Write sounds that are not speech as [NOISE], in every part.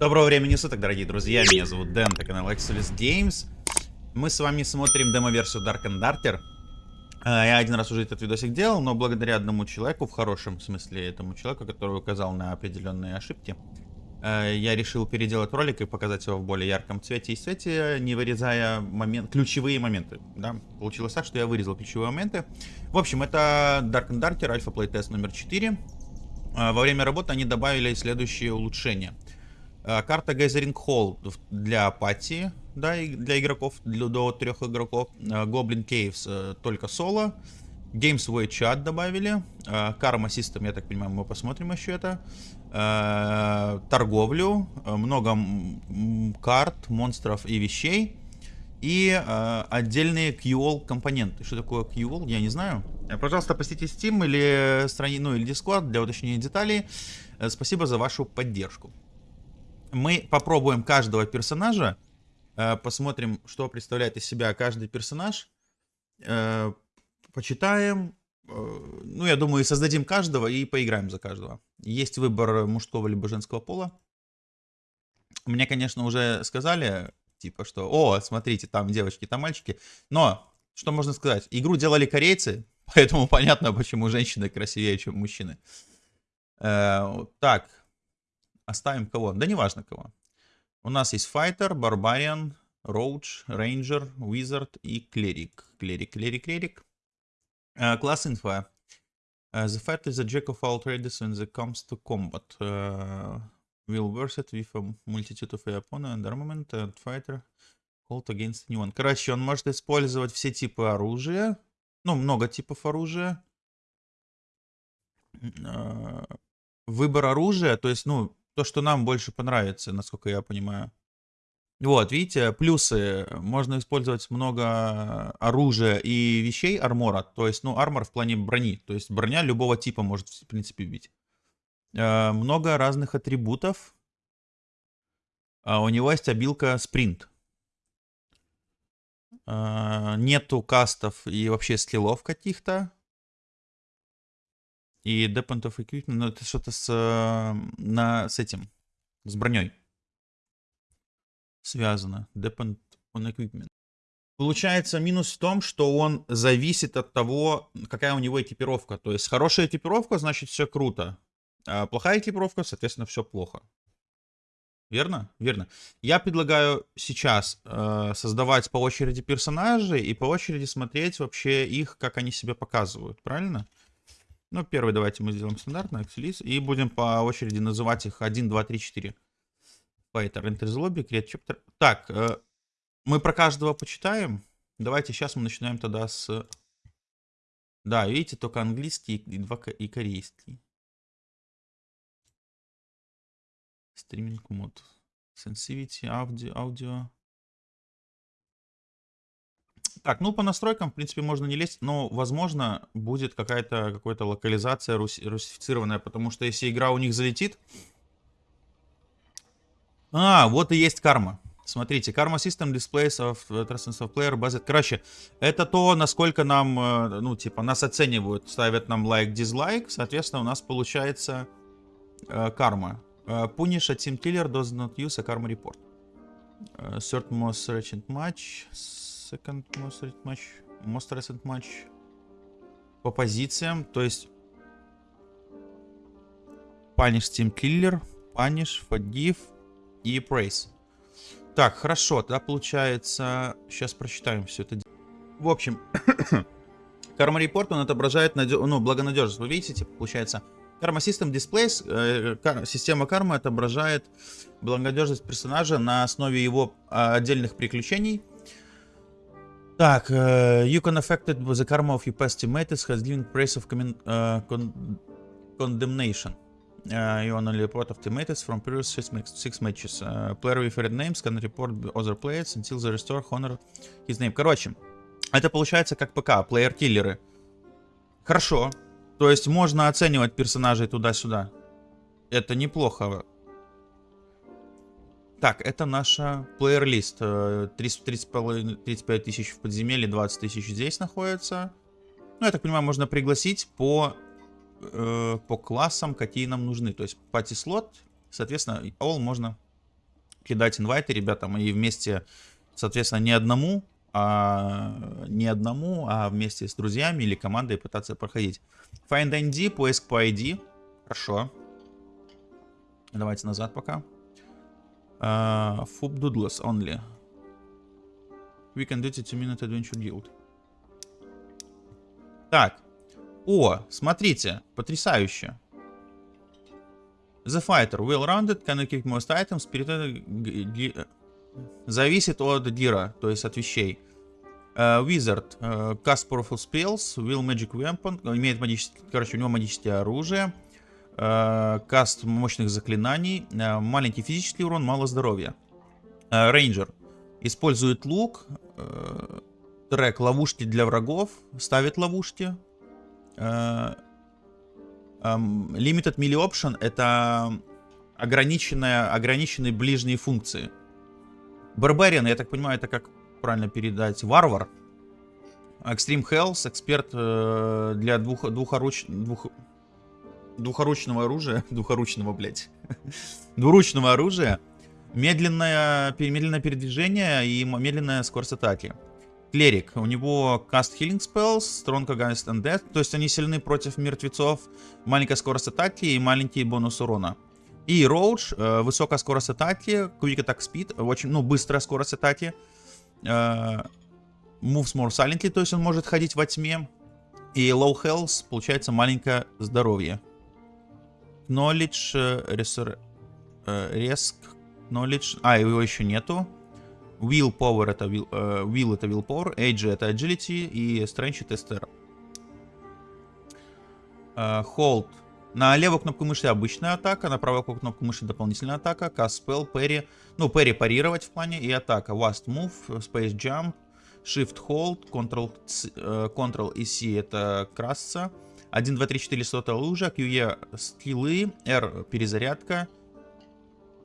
Доброго времени суток, дорогие друзья. Меня зовут Дэн, это канал Exodus Games. Мы с вами смотрим демо-версию Dark and Darter. А, Я один раз уже этот видосик делал, но благодаря одному человеку, в хорошем смысле этому человеку, который указал на определенные ошибки, э, я решил переделать ролик и показать его в более ярком цвете и свете, не вырезая момент, ключевые моменты. Да? Получилось так, что я вырезал ключевые моменты. В общем, это Dark and Darter, альфа плейтест номер 4. А, Во время работы они добавили следующие улучшения. А, Карта Gathering Hall для апатии, да, и для игроков, для, до трех игроков. А, Goblin Caves э, только соло. Games Way Chat добавили. А, Karma System, я так понимаю, мы посмотрим еще это. Торговлю. Много карт, монстров и вещей. И отдельные QOL компоненты. Что такое QOL, я не знаю. Э, Пожалуйста, посетите Steam или страни, ну или Discord для уточнения деталей. Э, Спасибо за вашу поддержку мы попробуем каждого персонажа, э, посмотрим, что представляет из себя каждый персонаж, э, почитаем, э, ну, я думаю, создадим каждого и поиграем за каждого. Есть выбор мужского либо женского пола. Мне, конечно, уже сказали, типа, что, о, смотрите, там девочки, там мальчики, но, что можно сказать, игру делали корейцы, [LAUGHS] поэтому понятно, почему женщины красивее, чем мужчины. Э, так, Оставим кого? Да неважно кого. У нас есть Fighter, Barbarian, Roach, Ranger, Wizard и Cleric. Cleric, Cleric, Cleric. Uh, класс инфа. Uh, the fighter is a jack of all trades when it comes to combat. Uh, will versed with a multitude of opponent and armament and fighter hold against anyone. Короче, он может использовать все типы оружия. Ну, много типов оружия. Uh, выбор оружия, то есть, ну, то, что нам больше понравится, насколько я понимаю. Вот, видите, плюсы. Можно использовать много оружия и вещей армора. То есть, ну, армор в плане брони. То есть, броня любого типа может, в принципе, бить. Э, много разных атрибутов. А у него есть обилка спринт. Э, нету кастов и вообще скиллов каких-то. И Depend of Equipment, ну это что-то с, э, на, с этим, с броней связано. Depend on Equipment. Получается минус в том, что он зависит от того, какая у него экипировка. То есть хорошая экипировка, значит все круто. А плохая экипировка, соответственно, все плохо. Верно? Верно. Я предлагаю сейчас э, создавать по очереди персонажей и по очереди смотреть вообще их, как они себя показывают. Правильно? Ну, первый давайте мы сделаем стандартно, Axelis, и будем по очереди называть их 1, 2, 3, 4. Fighter, Enter the Lobby, Create Chapter. Так, э, мы про каждого почитаем. Давайте сейчас мы начинаем тогда с... Да, видите, только английский и, два, и корейский. Стриминг мод. Sensivity, аудио, аудио. Так, ну по настройкам, в принципе, можно не лезть, но, возможно, будет какая-то какая-то локализация рус русифицированная, потому что если игра у них залетит... А, вот и есть карма. Смотрите, Karma System Displays of Transcendence of Player Based. Короче, это то, насколько нам, э, ну, типа, нас оценивают, ставят нам лайк, дизлайк. Соответственно, у нас получается э, карма. Э, punish a team killer does not use a karma report. Third most recent match second most recent match, most recent match по позициям, то есть Punish Team Killer, Punish, Forgive и Praise. Так, хорошо, тогда получается, сейчас прочитаем все это. В общем, [COUGHS] Karma Report, он отображает надё... ну, благонадежность. Вы видите, типа, получается, Karma System Displays, э, кар... система кармы отображает благонадежность персонажа на основе его э, отдельных приключений, так, uh, you can affect it with the karma of your past teammates has given praise of uh, con condemnation. Uh, you only report of teammates from previous six, six matches. Uh, player with red names can report other players until they restore honor his name. Короче, это получается как ПК, плеер-киллеры. Хорошо. То есть можно оценивать персонажей туда-сюда. Это неплохо. Так, это наша плеер-лист. 35 тысяч в подземелье, 20 тысяч здесь находится. Ну, я так понимаю, можно пригласить по, э, по классам, какие нам нужны. То есть пати-слот, соответственно, all можно кидать инвайты ребятам и вместе, соответственно, не одному, а не одному, а вместе с друзьями или командой пытаться проходить. Find ID, поиск по ID. Хорошо. Давайте назад пока. Uh, Fub Doodless only. We can do it 2-minute adventure guild. Так. О, смотрите, потрясающе. The fighter, well-rounded, can equip most items, spirit... Зависит от гира, то есть от вещей. Uh, Wizard, uh, cast powerful spells, will magic weapon, имеет магические, короче, у него магическое оружие. Uh, cast мощных заклинаний, uh, маленький физический урон, мало здоровья. Uh, Ranger, использует лук, трек ловушки для врагов, ставит ловушки. Um, limited melee option это ограниченная, ограниченные ближние функции. Барбариан, я так понимаю, это как правильно передать? Варвар. Extreme Health, эксперт э, для двух, двухоруч, двух, двухоручного оружия. [LAUGHS] Двухоручного, блядь. [LAUGHS] Двуручного оружия. Медленное, медленное передвижение и медленная скорость атаки. Клерик. У него Cast Healing Spells, Strong Against Undead. То есть они сильны против мертвецов. Маленькая скорость атаки и маленький бонус урона. И Роудж, э, высокая скорость атаки, Quick Attack Speed, очень, ну, быстрая скорость атаки. Э, moves more silently, то есть он может ходить во тьме. И Low Health, получается, маленькое здоровье. Knowledge, э, resur, э, Risk, Knowledge, а, его еще нету. Will Power это will, э, will это Willpower, Age это Agility и Strength это Tester. Э, hold на левую кнопку мыши обычная атака, на правую кнопку мыши дополнительная атака, cast spell, parry, ну parry парировать в плане и атака, last move, space jump, shift hold, control, э, control и C это красться, 1, 2, 3, 4 слота лужа, QE скиллы, R перезарядка,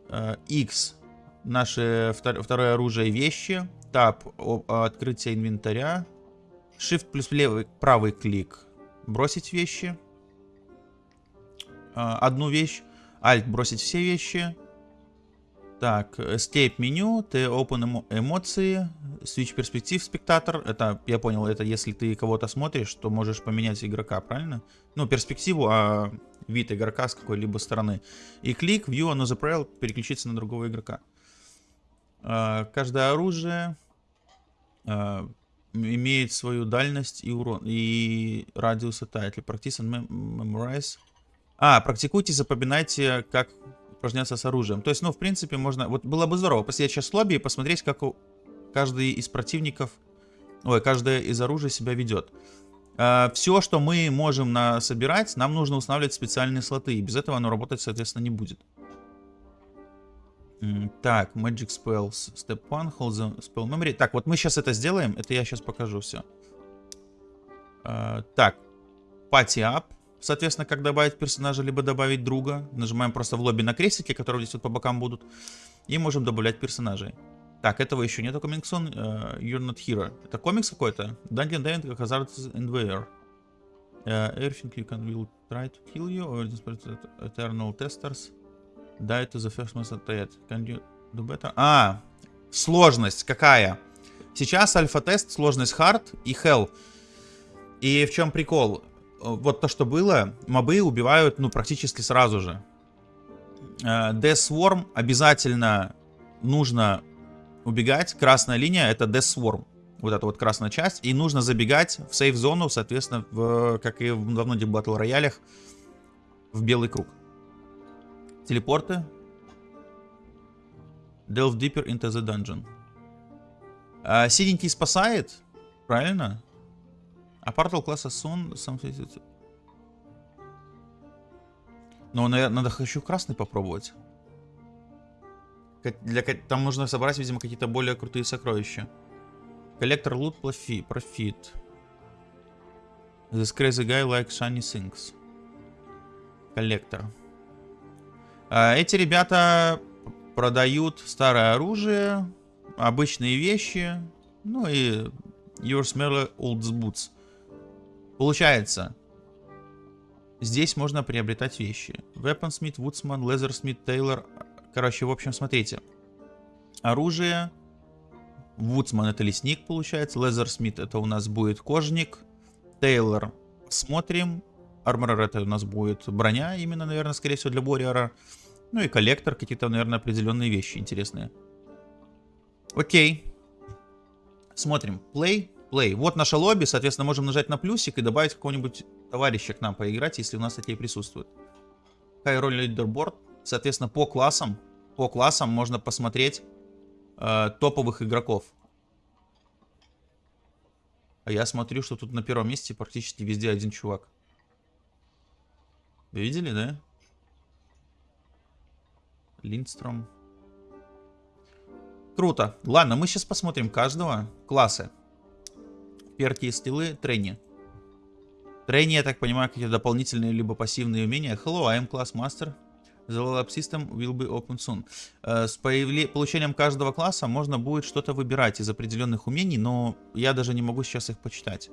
э, X наше второе оружие вещи, Tab открытие инвентаря, Shift плюс левый, правый клик, бросить вещи, а, одну вещь. Alt бросить все вещи. Так, Escape меню, ты Open эмоции, Switch перспектив спектатор. Это, я понял, это если ты кого-то смотришь, то можешь поменять игрока, правильно? Ну, перспективу, а вид игрока с какой-либо стороны. И клик, View the Trail, переключиться на другого игрока. А, каждое оружие а, имеет свою дальность и урон, и радиус атаки. Practice and memorize. А, практикуйте, запоминайте, как упражняться с оружием. То есть, ну, в принципе, можно... Вот было бы здорово посидеть сейчас в лобби и посмотреть, как у... каждый из противников... Ой, каждое из оружия себя ведет. А, все, что мы можем на... собирать, нам нужно устанавливать специальные слоты. И без этого оно работать, соответственно, не будет. Так, Magic Spells. Step 1, Hold the Spell Memory. Так, вот мы сейчас это сделаем. Это я сейчас покажу все. А, так, Party Up. Соответственно, как добавить персонажа, либо добавить друга. Нажимаем просто в лобби на крестики, которые здесь вот по бокам будут. И можем добавлять персонажей. Так, этого еще нету комиксон. Uh, you're not here. Это комикс какой-то? Dungeon Diving Hazards in Wear. Uh, everything you can will try to kill you. Or eternal testers. Die to the first monster dead. Can you do better? А, сложность какая? Сейчас альфа-тест, сложность hard и hell. И в чем прикол? вот то, что было, мобы убивают, ну, практически сразу же. Э, Death Swarm обязательно нужно убегать. Красная линия это Death Swarm. Вот эта вот красная часть. И нужно забегать в сейф-зону, соответственно, в, как и в давно батл роялях, в белый круг. Телепорты. Delve deeper into the dungeon. А, синенький спасает, правильно? А портал класса Сон сам... Но надо хочу красный попробовать. Для, там нужно собрать, видимо, какие-то более крутые сокровища. Коллектор лут профит. Profit. This crazy guy like shiny things. Коллектор. А, эти ребята продают старое оружие, обычные вещи, ну и Your Smelly Old Boots. Получается, здесь можно приобретать вещи. Weaponsmith, Woodsman, Leathersmith, Taylor. Короче, в общем, смотрите. Оружие. Вудсман это лесник получается. Лезерсмит это у нас будет кожник. Тейлор смотрим. Арморер это у нас будет броня, именно, наверное, скорее всего, для Бориора. Ну и коллектор, какие-то, наверное, определенные вещи интересные. Окей. Смотрим. Play, play. Вот наше лобби, соответственно, можем нажать на плюсик и добавить какого-нибудь товарища к нам поиграть, если у нас такие присутствуют. High Roll Leaderboard. Соответственно, по классам, по классам можно посмотреть э, топовых игроков. А я смотрю, что тут на первом месте практически везде один чувак. Вы видели, да? Линдстром. Круто. Ладно, мы сейчас посмотрим каждого класса. Перки и стилы, трени. Трени, я так понимаю, какие-то дополнительные либо пассивные умения. Hello, I am class master. System will be open soon. Uh, с появле... получением каждого класса можно будет что-то выбирать из определенных умений, но я даже не могу сейчас их почитать.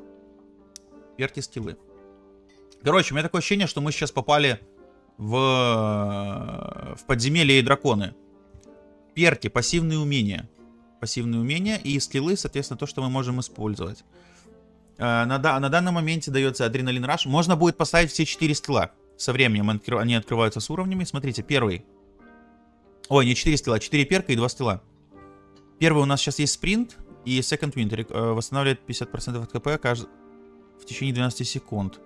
Перки стилы. Короче, у меня такое ощущение, что мы сейчас попали в, в подземелье и драконы. Перки, пассивные умения. Пассивные умения и скиллы, соответственно, то, что мы можем использовать. Э, на, на данном моменте дается адреналин раш. Можно будет поставить все 4 скилла. Со временем они открываются с уровнями. Смотрите, первый. Ой, не 4 скилла, 4 перка и 2 скилла. Первый у нас сейчас есть спринт и second wind. Э, восстанавливает 50% от КП кажд... в течение 12 секунд.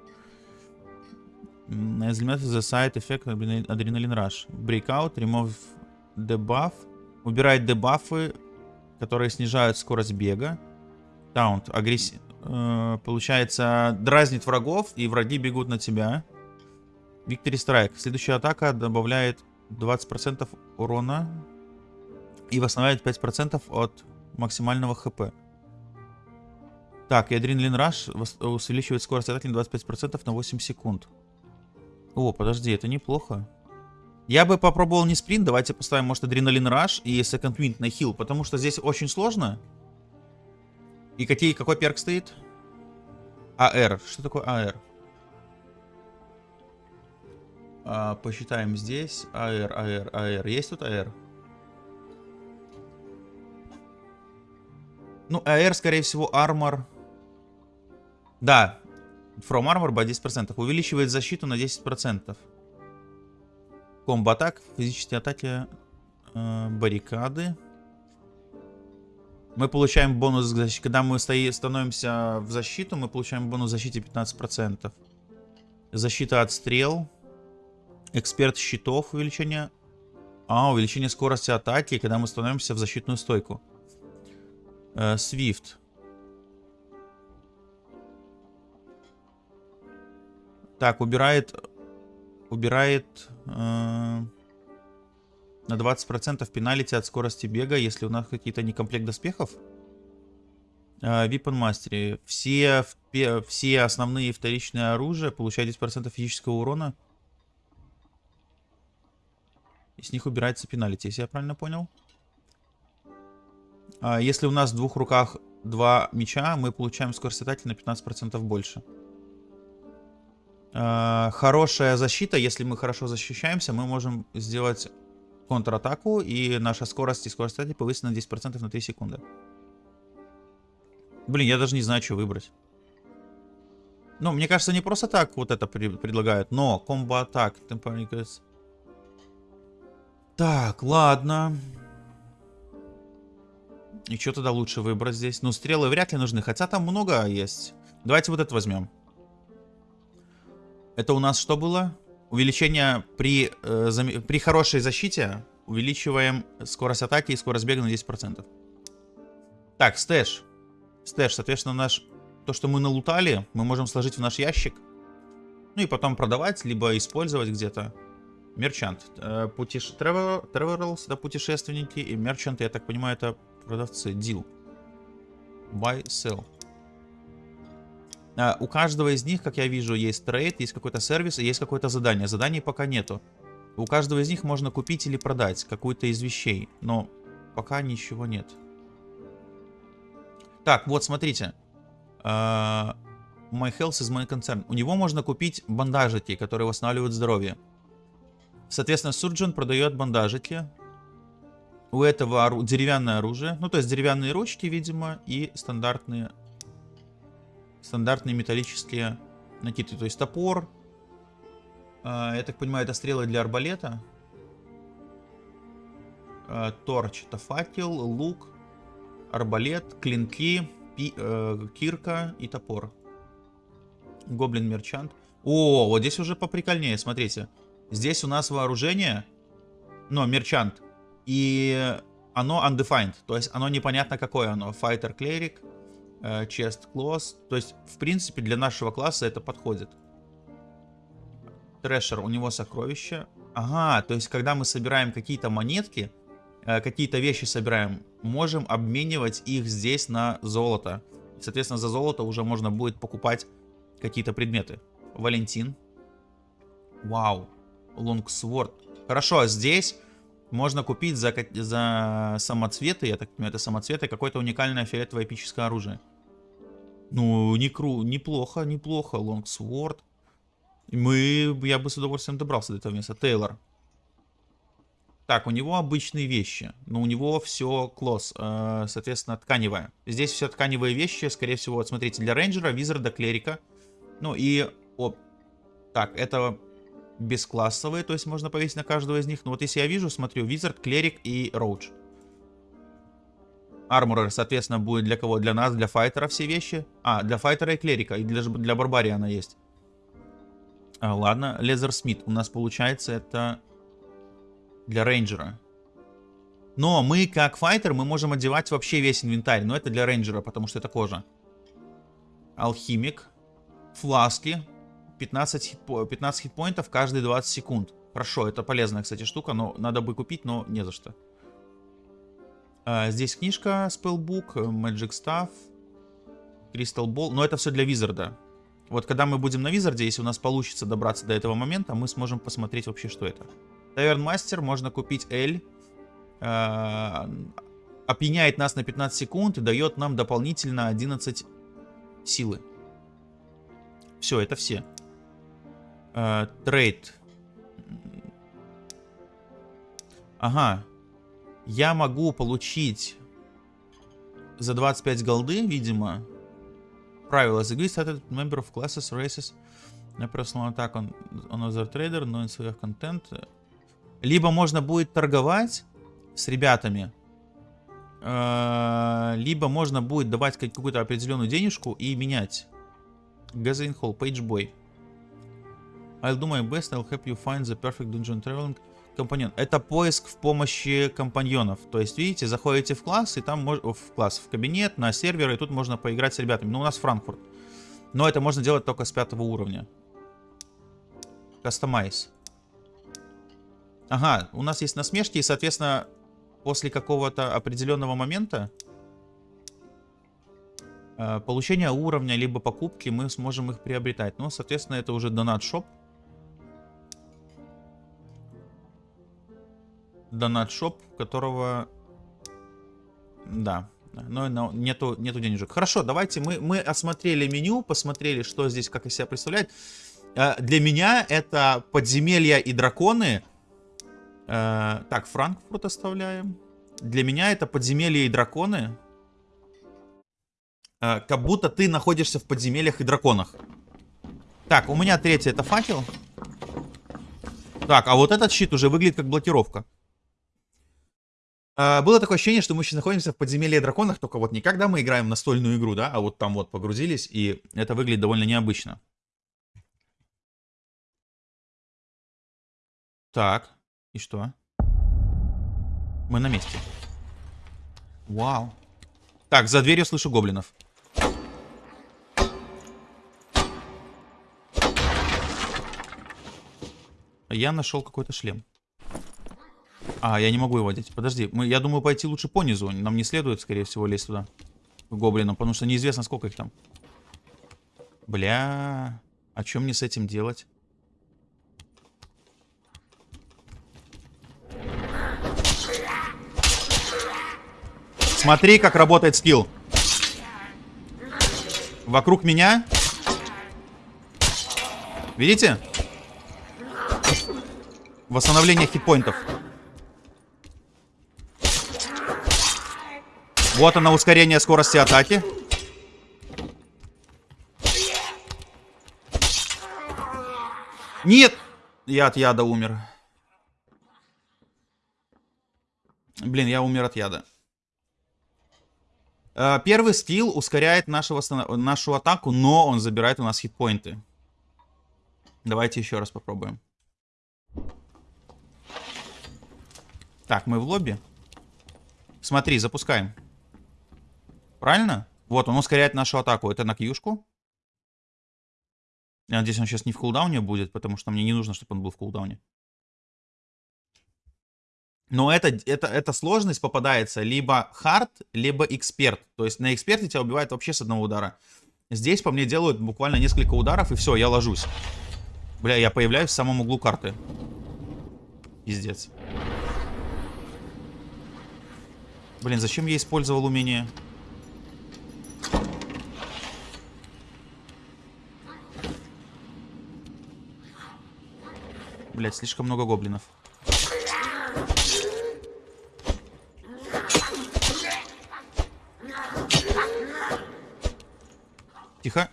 As limited the side effect adrenaline rush. Breakout, remove debuff. Убирает дебафы, которые снижают скорость бега. Таунт, агрессив... Э, получается, дразнит врагов, и враги бегут на тебя. Victory Strike. Следующая атака добавляет 20% урона и восстанавливает 5% от максимального хп. Так, и Адреналин Rush увеличивает скорость атаки на 25% на 8 секунд. О, подожди, это неплохо. Я бы попробовал не спринт, давайте поставим, может, Адреналин Раш и Second Wind на хил, потому что здесь очень сложно. И какие, какой перк стоит? АР. Что такое АР? А, посчитаем здесь. АР, АР, АР. Есть тут АР? Ну, АР, скорее всего, армор. Да, From Armor by 10%. Увеличивает защиту на 10%. Комбо атак, физические атаки, э, баррикады. Мы получаем бонус к защите. Когда мы стои, становимся в защиту, мы получаем бонус защите 15%. Защита от стрел. Эксперт щитов увеличение. А, увеличение скорости атаки, когда мы становимся в защитную стойку. Э, Свифт. Так, убирает... Убирает... Э, на 20% пеналити от скорости бега, если у нас какие-то некомплект доспехов. Э, Weapon Mastery. Все, все основные вторичные оружия получают 10% физического урона. И с них убирается пеналити, если я правильно понял. А если у нас в двух руках два меча, мы получаем скорость атаки на 15% больше. Э, хорошая защита, если мы хорошо защищаемся, мы можем сделать контратаку, и наша скорость и скорость атаки повысится на 10% на 3 секунды. Блин, я даже не знаю, что выбрать. Ну, мне кажется, не просто так вот это предлагают, но комбо атак. Так, ладно. И что тогда лучше выбрать здесь? Ну, стрелы вряд ли нужны, хотя там много есть. Давайте вот это возьмем. Это у нас что было? Увеличение при, э, зам... при хорошей защите. Увеличиваем скорость атаки и скорость бега на 10%. Так, stash. Stash, соответственно, наш... То, что мы налутали, мы можем сложить в наш ящик. Ну и потом продавать, либо использовать где-то. Merchant. Э, путеш... Travelers, это путешественники. И merchant ы, я так понимаю, это продавцы. Deal. Buy, sell. А, у каждого из них, как я вижу, есть трейд, есть какой-то сервис и есть какое-то задание. Заданий пока нету. У каждого из них можно купить или продать какую-то из вещей, но пока ничего нет. Так, вот смотрите. Uh, my health is my concern. У него можно купить бандажики, которые восстанавливают здоровье. Соответственно, Surgeon продает бандажики. У этого ору... деревянное оружие. Ну, то есть деревянные ручки, видимо, и стандартные... Стандартные металлические накидки. То есть топор. А, я так понимаю, это стрелы для арбалета. А, торч это факел, лук, арбалет, клинки, пи... э, кирка и топор. Гоблин мерчант. О, вот здесь уже поприкольнее, смотрите. Здесь у нас вооружение, но мерчант. И оно undefined, то есть оно непонятно какое оно. Fighter Cleric, э, Chest Claws. То есть, в принципе, для нашего класса это подходит. Трэшер, у него сокровища. Ага, то есть, когда мы собираем какие-то монетки, э, какие-то вещи собираем, можем обменивать их здесь на золото. Соответственно, за золото уже можно будет покупать какие-то предметы. Валентин. Вау. Лонгсворд. Хорошо, а здесь можно купить за, за самоцветы, я так понимаю, это самоцветы, какое-то уникальное фиолетовое эпическое оружие. Ну, не кру, неплохо, неплохо. Лонгсворд. Мы, я бы с удовольствием добрался до этого места. Тейлор. Так, у него обычные вещи, но у него все клосс, э, соответственно, тканевое. Здесь все тканевые вещи, скорее всего, вот смотрите, для рейнджера, визарда, клерика. Ну и, о, так, это бесклассовые, то есть можно повесить на каждого из них. Но вот если я вижу, смотрю, wizard, cleric и rogue. Armorer, соответственно, будет для кого? Для нас, для fighter а все вещи. А, для fighter а и cleric а, и для, для barbarian а есть. А, ладно, Leathersmith у нас получается это для рейнджера. Но мы, как fighter, мы можем одевать вообще весь инвентарь. Но это для рейнджера, потому что это кожа. Алхимик. Фласки. 15, хитпо 15 хитпоинтов каждые 20 секунд. Хорошо, это полезная, кстати, штука, но надо бы купить, но не за что. А, здесь книжка Spellbook, Magic Staff, Crystal Ball. Но это все для Визарда. Вот когда мы будем на Визарде, если у нас получится добраться до этого момента, мы сможем посмотреть вообще, что это. Таверн Мастер, можно купить L. Э, опьяняет нас на 15 секунд и дает нам дополнительно 11 силы. Все, это все. Э, трейд. Ага. Я могу получить за 25 голды, видимо. Правило. The started member of classes, races. No personal attack on, on other trader, no in content. Либо можно будет торговать с ребятами, э, либо можно будет давать какую-то определенную денежку и менять. Gathering Hall, Page Boy. I'll do my best, I'll help you find the perfect dungeon traveling компаньон. Это поиск в помощи компаньонов. То есть, видите, заходите в класс, и там можно... В класс, в кабинет, на сервер, и тут можно поиграть с ребятами. Ну, у нас Франкфурт. Но это можно делать только с пятого уровня. Customize. Ага, у нас есть насмешки, и, соответственно, после какого-то определенного момента э, получения уровня, либо покупки, мы сможем их приобретать. Ну, соответственно, это уже донат шоп. Донат шоп, которого... Да, но, нету, нету денежек. Хорошо, давайте мы, мы осмотрели меню, посмотрели, что здесь, как из себя представляет. Э, для меня это подземелья и драконы Э, так, Франкфурт оставляем. Для меня это подземелья и драконы. Э, как будто ты находишься в подземельях и драконах. Так, у меня третий это факел. Так, а вот этот щит уже выглядит как блокировка. Uh, было такое ощущение, что мы сейчас находимся в подземелье драконах, только вот не когда мы играем настольную игру, да, а вот там вот погрузились, и это выглядит довольно необычно. Так. И что? Мы на месте. Вау. Так, за дверью слышу гоблинов. Я нашел какой-то шлем. А, я не могу его одеть. Подожди, мы, я думаю пойти лучше по низу. Нам не следует, скорее всего, лезть туда. К гоблинам, потому что неизвестно, сколько их там. Бля, а что мне с этим делать? Смотри, как работает скилл. Вокруг меня. Видите? Восстановление хитпоинтов. Вот она, ускорение скорости атаки. Нет! Я от яда умер. Блин, я умер от яда. Э, первый скилл ускоряет нашего, нашу атаку, но он забирает у нас хитпоинты. Давайте еще раз попробуем. Так, мы в лобби. Смотри, запускаем. Правильно? Вот, он ускоряет нашу атаку. Это на кьюшку. Я надеюсь, он сейчас не в кулдауне будет, потому что мне не нужно, чтобы он был в кулдауне. Но это, это, эта сложность попадается либо хард, либо эксперт. То есть на эксперте тебя убивает вообще с одного удара. Здесь по мне делают буквально несколько ударов, и все, я ложусь. Бля, я появляюсь в самом углу карты. Пиздец. Блин, зачем я использовал умение? Блять, слишком много гоблинов. Тихо.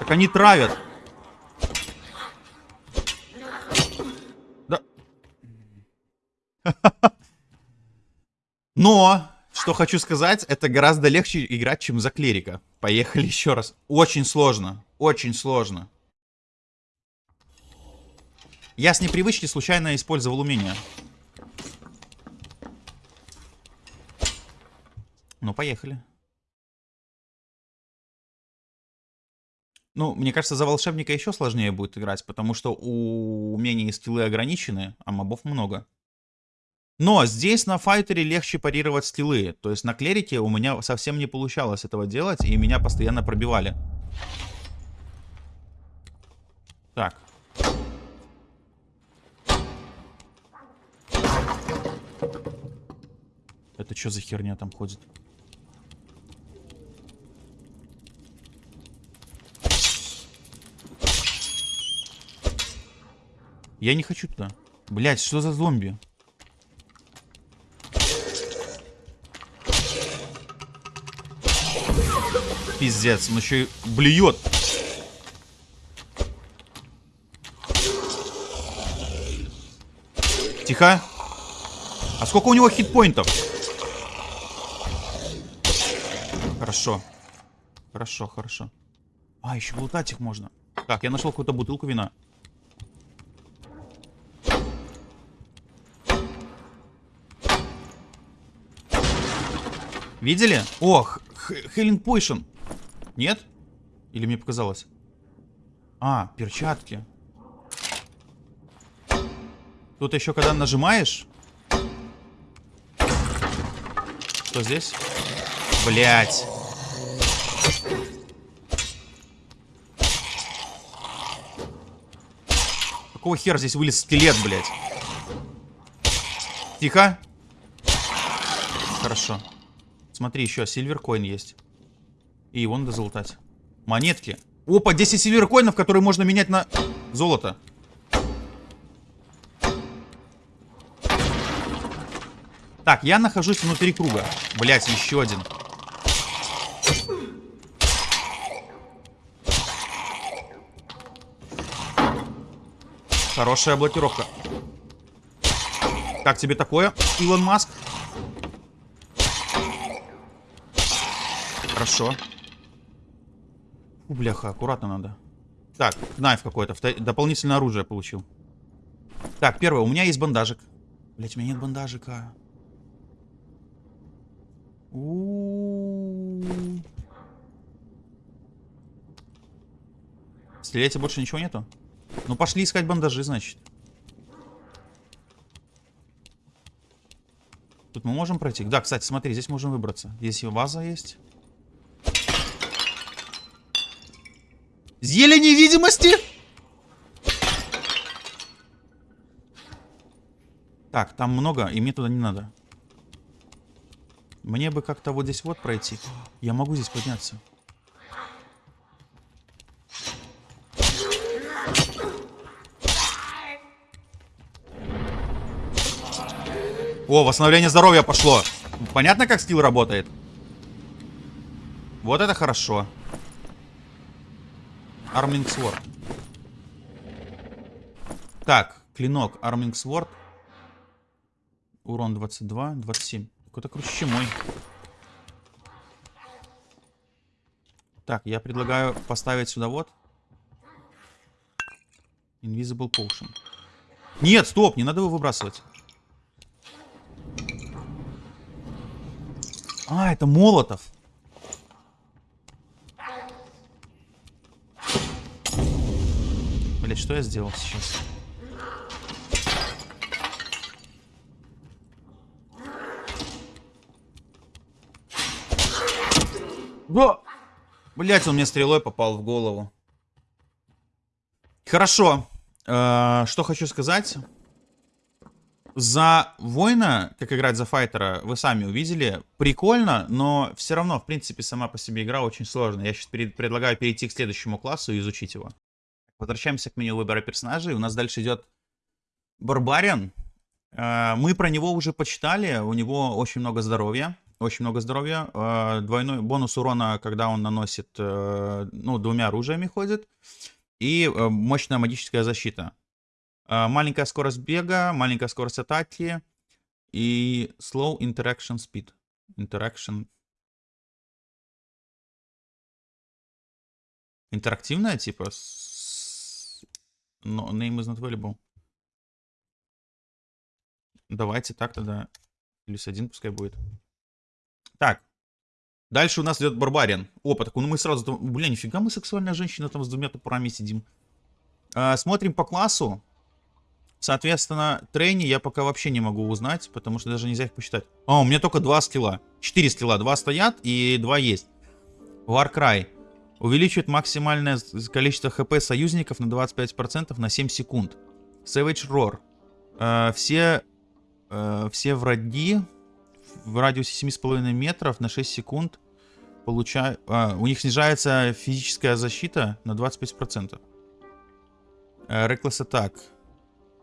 Так они травят. Да. [LAUGHS] Но, что хочу сказать, это гораздо легче играть, чем за клирика. Поехали еще раз. Очень сложно. Очень сложно. Я с непривычки случайно использовал умение. Ну, поехали. Ну, мне кажется, за волшебника еще сложнее будет играть, потому что у умений и скиллы ограничены, а мобов много. Но здесь на файтере легче парировать скиллы. То есть на клерике у меня совсем не получалось этого делать, и меня постоянно пробивали. Так. Это что за херня там ходит? Я не хочу туда. Блять, что за зомби? Пиздец, он еще и блюет. Тихо. А сколько у него хитпоинтов? Хорошо. Хорошо, хорошо. А, еще лутать их можно. Так, я нашел какую-то бутылку вина. Видели? Ох, Хелен Пойшн. Нет? Или мне показалось? А, перчатки. Тут еще когда нажимаешь... Что здесь? Блять. Какого хера здесь вылез скелет, блядь? Тихо. Хорошо. Смотри, еще сильверкоин есть. И его надо залутать. Монетки. Опа, 10 сильверкоинов, которые можно менять на золото. Так, я нахожусь внутри круга. Блять, еще один. Хорошая блокировка. Как тебе такое, Илон Маск? Хорошо. Бляха, аккуратно надо. Так, найф какой-то. Дополнительное оружие получил. Так, первое. У меня есть бандажик. Блять, у меня нет бандажика. Стреляйте больше ничего нету? Ну, пошли искать бандажи, значит. Тут мы можем пройти? Да, кстати, смотри, здесь можем выбраться. Здесь ваза есть. Зелье невидимости? Так, там много, и мне туда не надо. Мне бы как-то вот здесь вот пройти. Я могу здесь подняться. О, восстановление здоровья пошло. Понятно, как скилл работает? Вот это. Хорошо. Сворд. Так, клинок. Арминг Сворд. Урон 22, 27. Какой-то круче, чем мой. Так, я предлагаю поставить сюда вот. Invisible Potion. Нет, стоп, не надо его выбрасывать. А, это Молотов. Блять, что я сделал сейчас? Да! Блять, он мне стрелой попал в голову. Хорошо. Э, что хочу сказать. За воина, как играть за файтера, вы сами увидели. Прикольно, но все равно, в принципе, сама по себе игра очень сложная. Я сейчас перед, предлагаю перейти к следующему классу и изучить его. Возвращаемся к меню выбора персонажей. У нас дальше идет Барбариан. Э, мы про него уже почитали. У него очень много здоровья. Очень много здоровья. Э, двойной бонус урона, когда он наносит, э, ну, двумя оружиями ходит. И мощная магическая защита. Маленькая скорость бега, маленькая скорость атаки. И slow interaction speed. Interaction. Интерактивная, типа, но name is not available. Давайте так тогда. Плюс один пускай будет. Так. Дальше у нас идет Барбариан. Опа, так ну мы сразу... Бля, нифига мы сексуальная женщина там с двумя топорами сидим. А, смотрим по классу. Соответственно, трейни я пока вообще не могу узнать, потому что даже нельзя их посчитать. А, у меня только два скилла. Четыре скилла. Два стоят и два есть. Warcry. Увеличивает максимальное количество хп союзников на 25% на 7 секунд. Savage Roar. Э, все, э, все враги в радиусе 7,5 метров на 6 секунд получают... Э, у них снижается физическая защита на 25%. Э, Reckless Attack.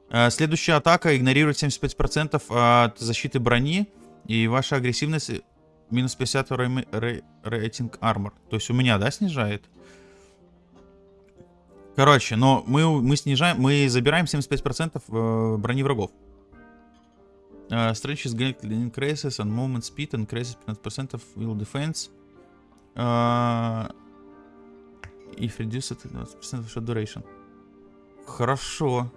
Э, следующая атака игнорирует 75% от защиты брони. И ваша агрессивность Минус 50 рейтинг армор. То есть у меня, да, снижает? Короче, но мы, мы снижаем, мы забираем 75% э, брони врагов. Uh, strength is increases on movement speed, increases 15% of will defense. Uh, if reduced 20% of shot duration. Хорошо.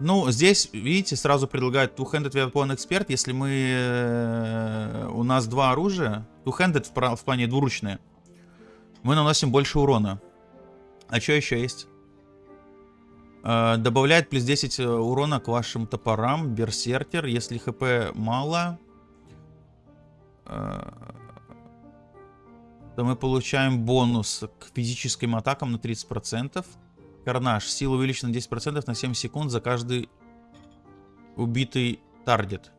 Ну, здесь, видите, сразу предлагают Two-Handed Weapon Expert, если мы... Э, у нас два оружия. Two-Handed в, в плане двуручные. Мы наносим больше урона. А что еще есть? Э, добавляет плюс 10 э, урона к вашим топорам. Берсеркер. Если хп мало... То мы получаем бонус к физическим атакам на 30%. Карнаж. Сила увеличена на 10% на 7 секунд за каждый убитый таргет.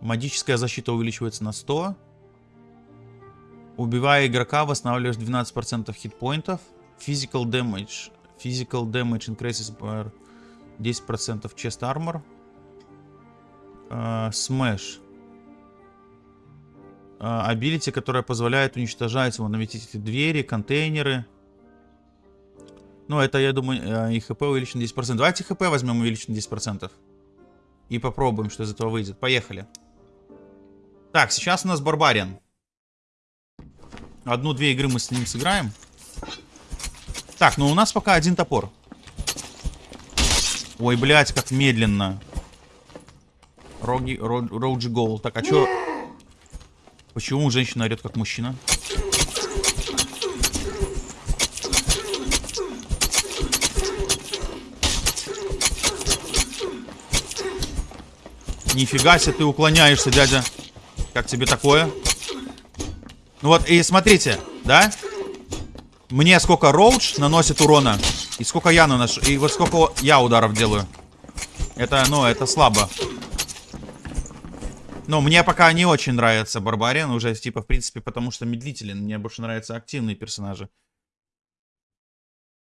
Магическая защита увеличивается на 100. Убивая игрока, восстанавливаешь 12% хитпоинтов. Physical damage. Physical damage increases by 10% chest armor. Uh, smash. Uh, ability, которая позволяет уничтожать вон, наметить двери, контейнеры. Ну, это, я думаю, э, и хп увеличен 10%. Давайте хп возьмем увеличен 10%. И попробуем, что из этого выйдет. Поехали. Так, сейчас у нас Барбариан. Одну-две игры мы с ним сыграем. Так, ну у нас пока один топор. Ой, блядь, как медленно. Роги, Роуджи Гол. Так, а чё... Почему женщина орет как мужчина? Нифига себе ты уклоняешься, дядя. Как тебе такое? Ну вот, и смотрите, да? Мне сколько Роудж наносит урона, и сколько я наношу, и вот сколько я ударов делаю. Это, ну, это слабо. Но мне пока не очень нравится Барбариан уже, типа, в принципе, потому что медлителен. Мне больше нравятся активные персонажи.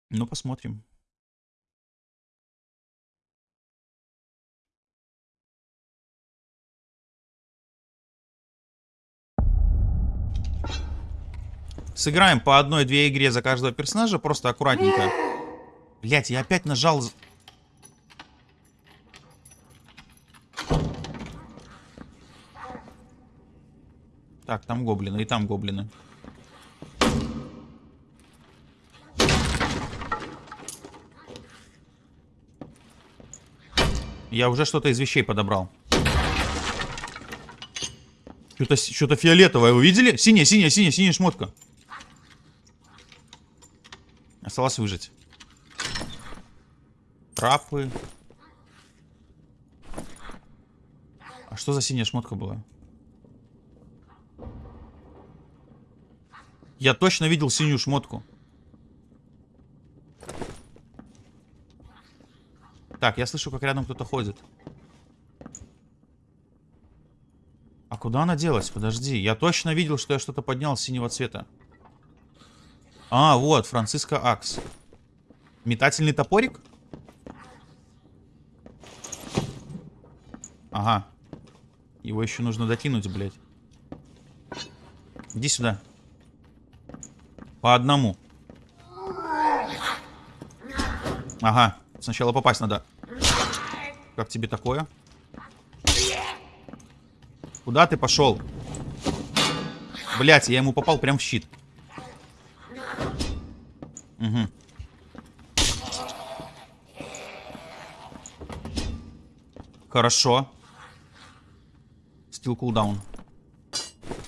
Ну, посмотрим. Сыграем по одной-две игре за каждого персонажа, просто аккуратненько. Блять, я опять нажал... Так, там гоблины, и там гоблины. Я уже что-то из вещей подобрал. Что-то что фиолетовое, вы видели? Синяя, синяя, синяя, синяя шмотка. Осталось выжить. Трапы. А что за синяя шмотка была? Я точно видел синюю шмотку. Так, я слышу, как рядом кто-то ходит. А куда она делась? Подожди. Я точно видел, что я что-то поднял синего цвета. А, вот, Франциско Акс. Метательный топорик? Ага. Его еще нужно докинуть, блядь. Иди сюда. По одному. Ага. Сначала попасть надо. Как тебе такое? Куда ты пошел? Блять, я ему попал прям в щит. Угу. Хорошо. Стил кулдаун.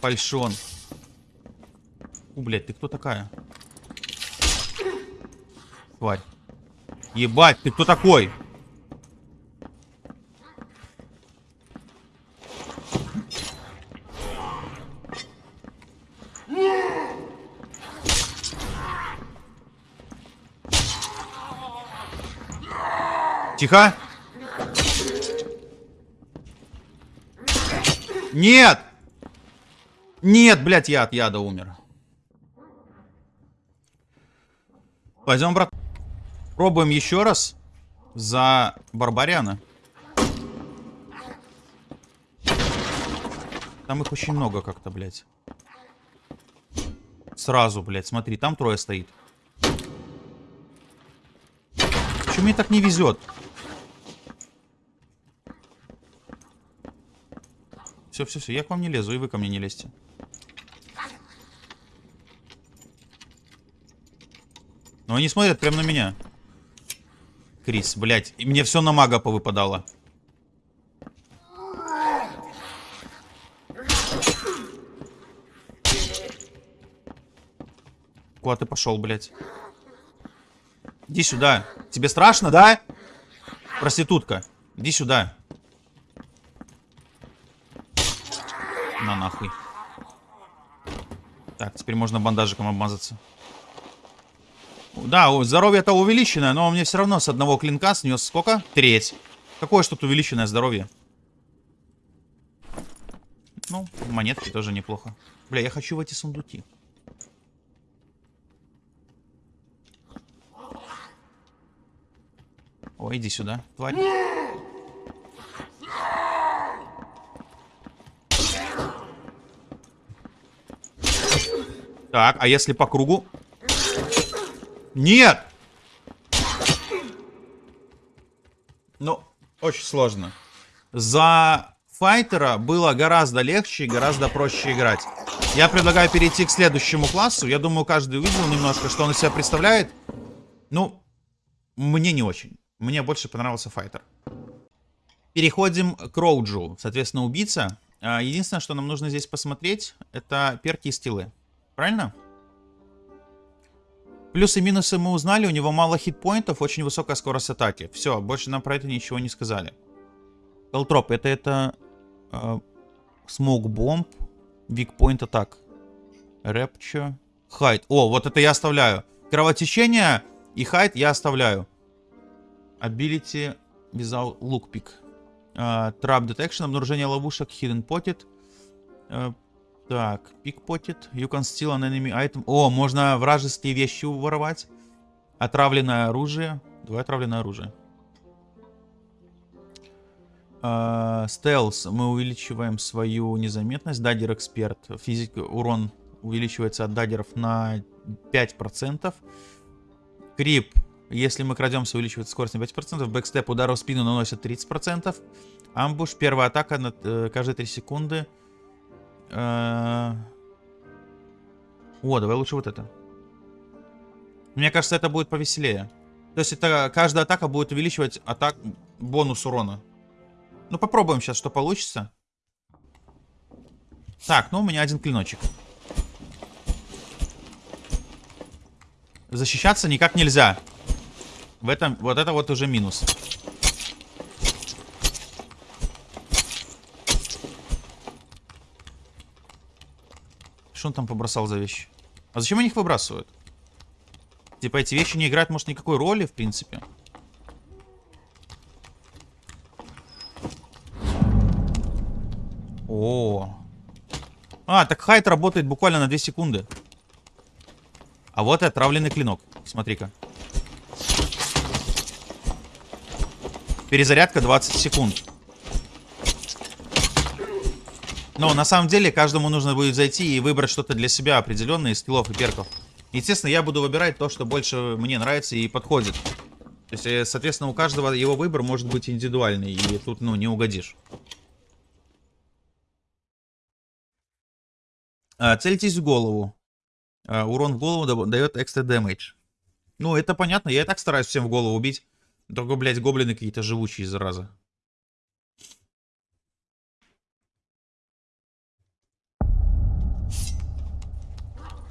Фальшон. У, блядь, ты кто такая? Тварь. Ебать, ты кто такой? Тихо. Нет! Нет, блядь, я от яда умер. Пойдем, брат. Пробуем еще раз за Барбариана. Там их очень много как-то, блядь. Сразу, блядь, смотри, там трое стоит. Почему мне так не везет? Все, все, все, я к вам не лезу, и вы ко мне не лезьте. Но они смотрят прямо на меня. Крис, блядь. И мне все на мага повыпадало. Куда ты пошел, блядь? Иди сюда. Тебе страшно, да? Проститутка. Иди сюда. Нахуй. Так, теперь можно бандажиком обмазаться. Да, здоровье-то увеличенное, но мне все равно с одного клинка снес сколько? Треть. Какое тут увеличенное здоровье? Ну, монетки тоже неплохо. Бля, я хочу в эти сундуки. Ой, иди сюда, тварь. Так, а если по кругу? Нет! Ну, очень сложно. За файтера было гораздо легче и гораздо проще играть. Я предлагаю перейти к следующему классу. Я думаю, каждый увидел немножко, что он из себя представляет. Ну, мне не очень. Мне больше понравился файтер. Переходим к Роуджу. Соответственно, убийца. А, единственное, что нам нужно здесь посмотреть, это перки и стилы. Правильно? Плюсы и минусы мы узнали. У него мало hit point ов, очень высокая скорость атаки. Все, больше нам про это ничего не сказали. Элтроп, это это... Smoke bomb. Weakpoint attack. Rupture. Hide. О, вот это я оставляю. Кровотечение и hide я оставляю. Lock pick. Uh, trap detection, обнаружение ловушек, potted. Uh, так, pickpocket. You can steal an enemy item. О, можно вражеские вещи воровать. Отравленное оружие. Давай отравленное оружие. Стелс. Uh, мы увеличиваем свою незаметность. Дадер эксперт. Физик, урон увеличивается от даггеров на 5%. Крип, если мы крадемся, увеличивается скорость на 5%. Бэкстеп, удар в спину наносит 30%. Амбуш, первая атака на, э, каждые 3 секунды. Э, О, давай лучше вот это. Мне кажется, это будет повеселее. То есть это каждая атака будет увеличивать атак бонус урона. Ну попробуем сейчас, что получится. Так, ну у меня один клиночек. Защищаться никак нельзя. В этом, вот это вот уже минус. Что он там побросал за вещи? А зачем они их выбрасывают? Типа эти вещи не играют, может, никакой роли, в принципе. О. А, так хайт работает буквально на 2 секунды. А вот и отравленный клинок. Смотри-ка. Перезарядка 20 секунд. Но на самом деле каждому нужно будет зайти и выбрать что-то для себя определенное из скиллов и перков. Естественно, я буду выбирать то, что больше мне нравится и подходит. То есть, э, соответственно, у каждого его выбор может быть индивидуальный, и тут, ну, не угодишь. А, цельтесь в голову. А, урон в голову дает экстра дэмэдж. Ну, это понятно, я и так стараюсь всем в голову убить. Только, блядь, гоблины какие-то живучие, зараза.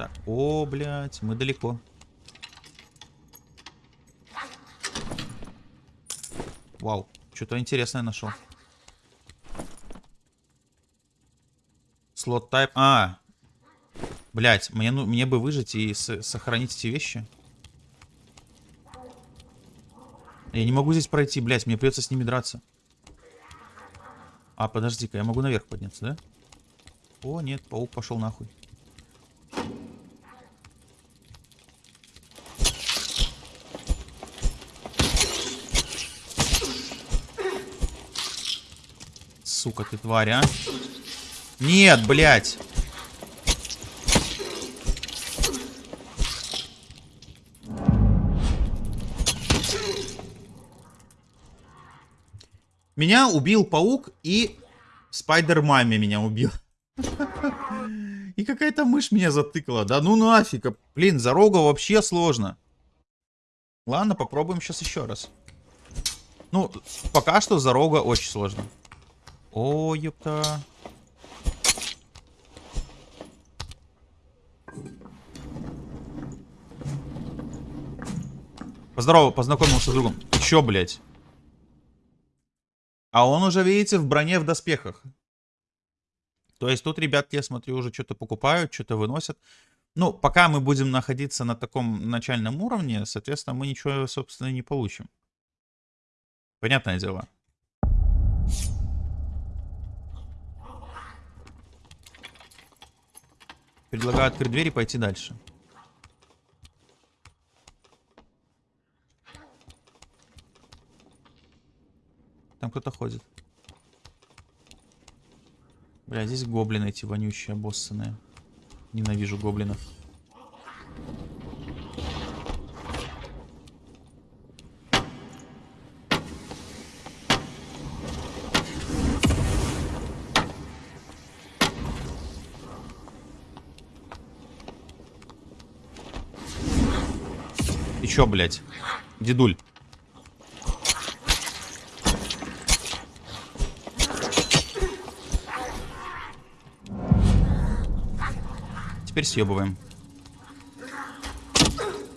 Так, о, блядь, мы далеко. Вау, что-то интересное нашел. Слот тайп. А, блядь, мне, ну, мне бы выжить и сохранить эти вещи. Я не могу здесь пройти, блядь, мне придется с ними драться. А, подожди-ка, я могу наверх подняться, да? О, нет, паук пошел нахуй. Сука ты тварь, а? Нет, блядь. Меня убил паук и Спайдер-маме меня убил. [LAUGHS] И какая-то мышь меня затыкала. Да ну нафиг. Блин, за рога вообще сложно. Ладно, попробуем сейчас еще раз. Ну, пока что за рога очень сложно. О, ёпта. Поздорово, познакомился с другом. Чё, блядь? А он уже, видите, в броне, в доспехах. То есть тут ребятки, я смотрю, уже что-то покупают, что-то выносят. Ну, пока мы будем находиться на таком начальном уровне, соответственно, мы ничего, собственно, не получим. Понятное дело. Предлагаю открыть дверь и пойти дальше. Там кто-то ходит. Бля, здесь гоблины эти вонючие, обоссанные. Ненавижу гоблинов. Чё, блядь? Дедуль. Теперь съебываем.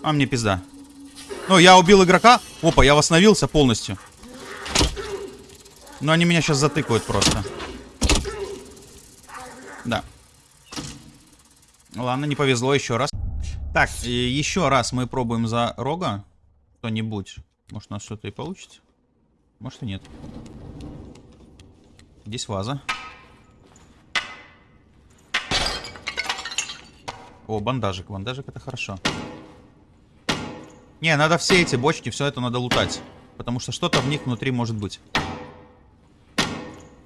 А мне пизда. Ну, я убил игрока. Опа, я восстановился полностью. Но они меня сейчас затыкают просто. Да. Ладно, не повезло еще раз. Так, еще раз мы пробуем за рога. Кто-нибудь. Может, у нас что-то и получится. Может и нет. Здесь ваза. О, бандажик. Бандажик это хорошо. Не, надо все эти бочки, все это надо лутать. Потому что что-то в них внутри может быть.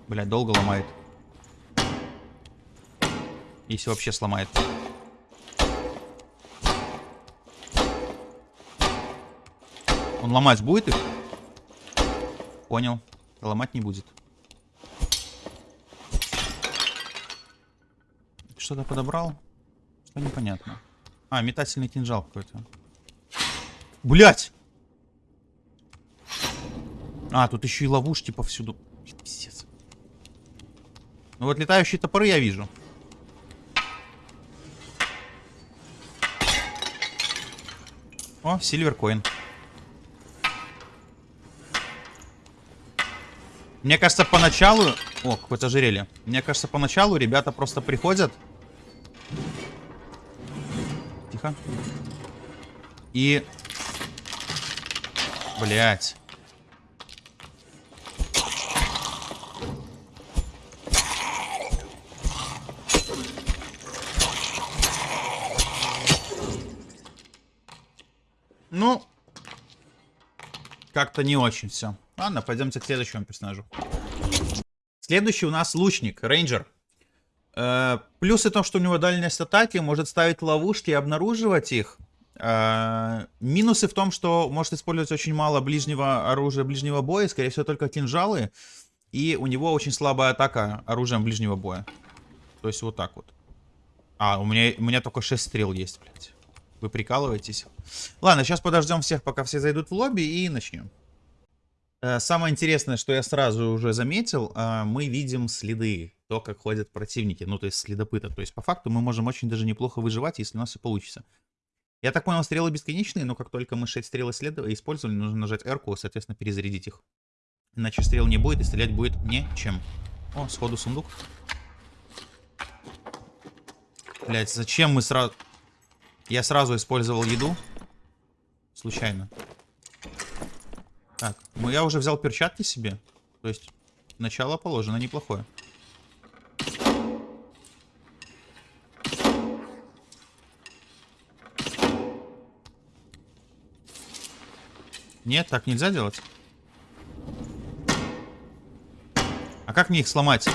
Блять, долго ломает. Если вообще сломает. Он ломать будет их? Понял. Ломать не будет. Что-то подобрал? Что непонятно. А, метательный кинжал какой-то. Блять! А, тут еще и ловушки повсюду. Пиздец. Ну вот летающие топоры я вижу. О, сильверкоин. Мне кажется, поначалу... О, какое-то ожерелье. Мне кажется, поначалу ребята просто приходят. Тихо. И... Блять. Ну, как-то не очень все. Ладно, пойдемте к следующему персонажу. Следующий у нас лучник, рейнджер. Э, плюсы в том, что у него дальность атаки, может ставить ловушки и обнаруживать их. Э, минусы в том, что может использовать очень мало ближнего оружия, ближнего боя, скорее всего только кинжалы. И у него очень слабая атака оружием ближнего боя. То есть вот так вот. А, у меня, у меня только 6 стрел есть, блядь. Вы прикалываетесь? Ладно, сейчас подождем всех, пока все зайдут в лобби и начнем. Э, самое интересное, что я сразу уже заметил, э, мы видим следы, то, как ходят противники, ну, то есть следопыта. То есть, по факту, мы можем очень даже неплохо выживать, если у нас все получится. Я так понял, стрелы бесконечные, но как только мы 6 стрел исследовали, использовали, нужно нажать R, соответственно, перезарядить их. Иначе стрел не будет, и стрелять будет нечем. О, сходу сундук. Блять, зачем мы сразу... Я сразу использовал еду. Случайно. Так, ну я уже взял перчатки себе. То есть, начало положено неплохое. Нет, так нельзя делать. А как мне их сломать?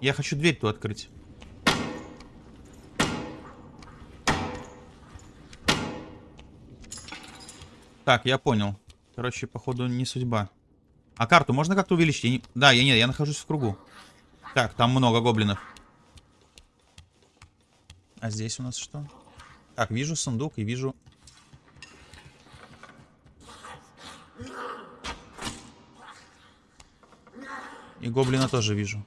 Я хочу дверь ту открыть. Так, я понял. Короче, походу, не судьба. А карту можно как-то увеличить? Я не... Да, я нет, я нахожусь в кругу. Так, там много гоблинов. А здесь у нас что? Так, вижу сундук и вижу... И гоблина тоже вижу.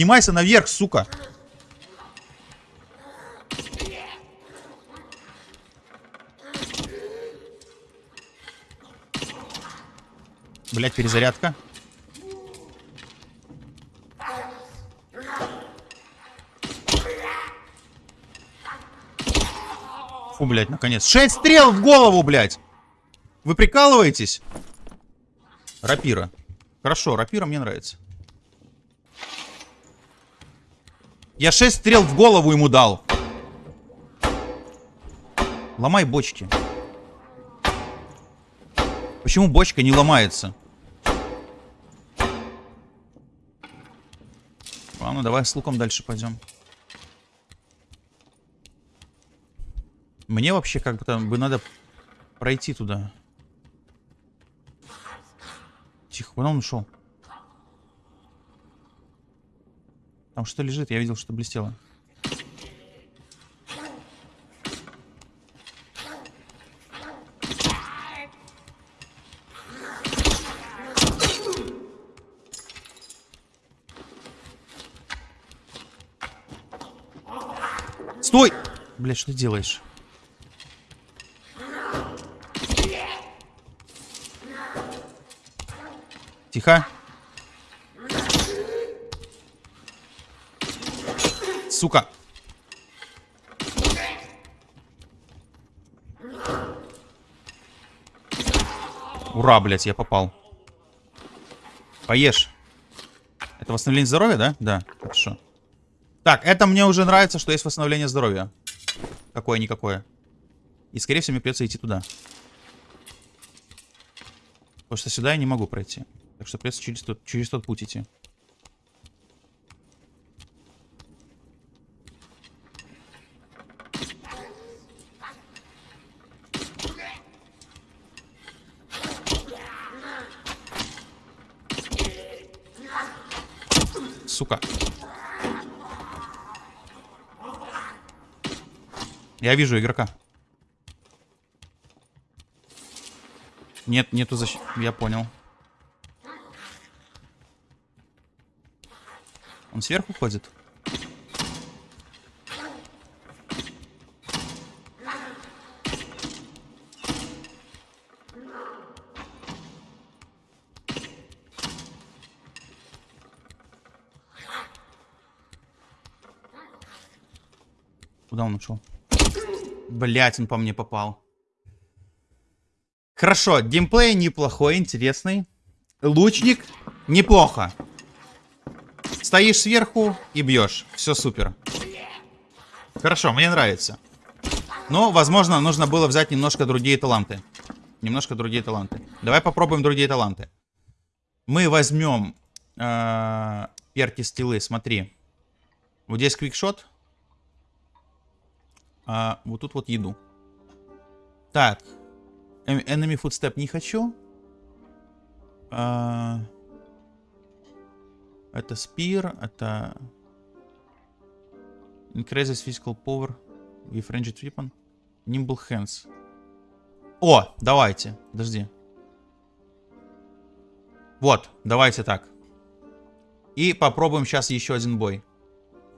Поднимайся наверх, сука. Блять, перезарядка. Фу, блядь, наконец. Шесть стрел в голову, блядь! Вы прикалываетесь? Рапира. Хорошо, рапира мне нравится. Я 6 стрел в голову ему дал. Ломай бочки. Почему бочка не ломается? Ладно, давай с луком дальше пойдем. Мне вообще как бы бы надо пройти туда. Тихо, куда он ушел? Там что лежит? Я видел, что блестело. Стой! Блядь, что ты делаешь? Тихо. Сука. Ура, блядь, я попал. Поешь. Это восстановление здоровья, да? Да, хорошо. Так, это мне уже нравится, что есть восстановление здоровья. Какое-никакое. И, скорее всего, мне придется идти туда. Потому что сюда я не могу пройти. Так что придется через тот, через тот путь идти. Сука. Я вижу игрока. Нет, нету защиты. Я понял. Он сверху ходит? Куда он ушел? Блять, он по мне попал. Хорошо, геймплей неплохой, интересный. Лучник неплохо. Стоишь сверху и бьешь. Все супер. Хорошо, мне нравится. Но, возможно, нужно было взять немножко другие таланты. Немножко другие таланты. Давай попробуем другие таланты. Мы возьмем э, перки стилы, смотри. Вот здесь квикшот. А вот тут вот еду. Так, Enemy Footstep не хочу. А... Это Spear, это... Increases Physical Power with Ranged Weapon. Nimble Hands. О, давайте, подожди. Вот, давайте так. И попробуем сейчас еще один бой.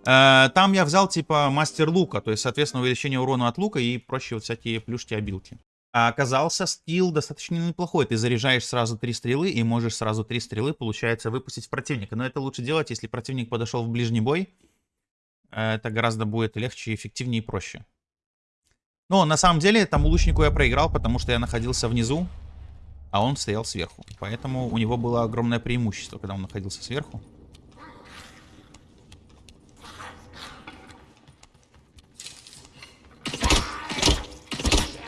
Э, там я взял типа мастер лука, то есть, соответственно, увеличение урона от лука и прочие вот всякие плюшки-обилки. А оказался скилл достаточно неплохой. Ты заряжаешь сразу три стрелы и можешь сразу три стрелы, получается, выпустить в противника. Но это лучше делать, если противник подошел в ближний бой. Это гораздо будет легче, эффективнее и проще. Но на самом деле тому лучнику я проиграл, потому что я находился внизу, а он стоял сверху. Поэтому у него было огромное преимущество, когда он находился сверху.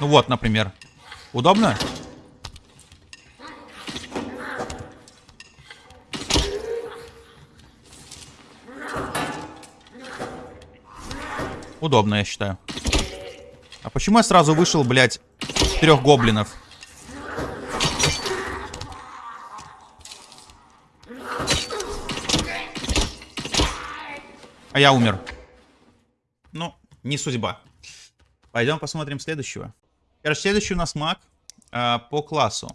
Ну вот, например. Удобно? Удобно, я считаю. А почему я сразу вышел, блядь, трех гоблинов? А я умер. Ну, не судьба. Пойдем посмотрим следующего. Короче, следующий у нас маг э, по классу.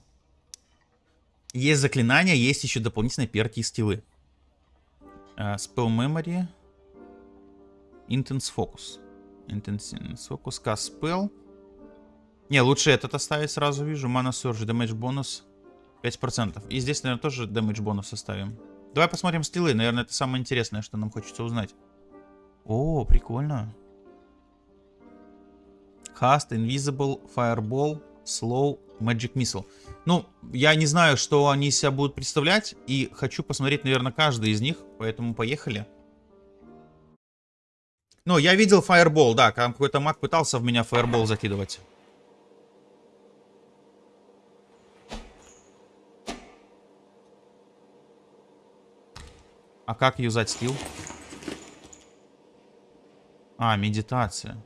Есть заклинания, есть еще дополнительные перки и стилы. Э, spell Memory. Intense Focus. Intense Focus, Cast Spell. Не, лучше этот оставить сразу вижу. Mana Surge, Damage бонус 5%. И здесь, наверное, тоже Damage бонус оставим. Давай посмотрим стилы. Наверное, это самое интересное, что нам хочется узнать. О, прикольно. Cast, Invisible, Fireball, Slow, Magic Missile. Ну, я не знаю, что они себя будут представлять, и хочу посмотреть, наверное, каждый из них, поэтому поехали. Ну, я видел Fireball, да, какой-то маг пытался в меня Fireball закидывать. А как юзать скилл? А, медитация.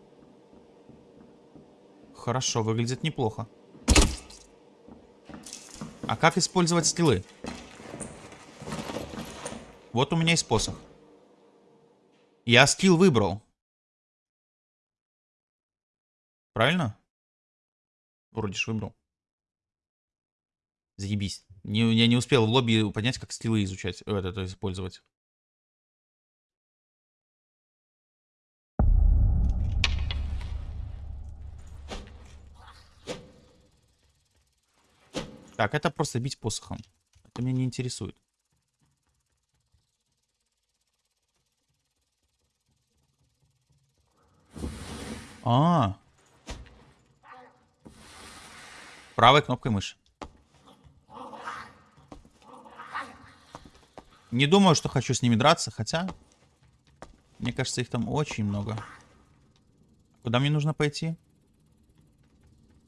Хорошо, выглядит неплохо. А как использовать скиллы? Вот у меня есть посох. Я скилл выбрал. Правильно? Вроде ж выбрал. Заебись. Не, я не успел в лобби понять, как скиллы изучать, э, это, это использовать. Так, это просто бить посохом. Это меня не интересует. А. Правой кнопкой мыши. Не думаю, что хочу с ними драться, хотя... Мне кажется, их там очень много. Куда мне нужно пойти?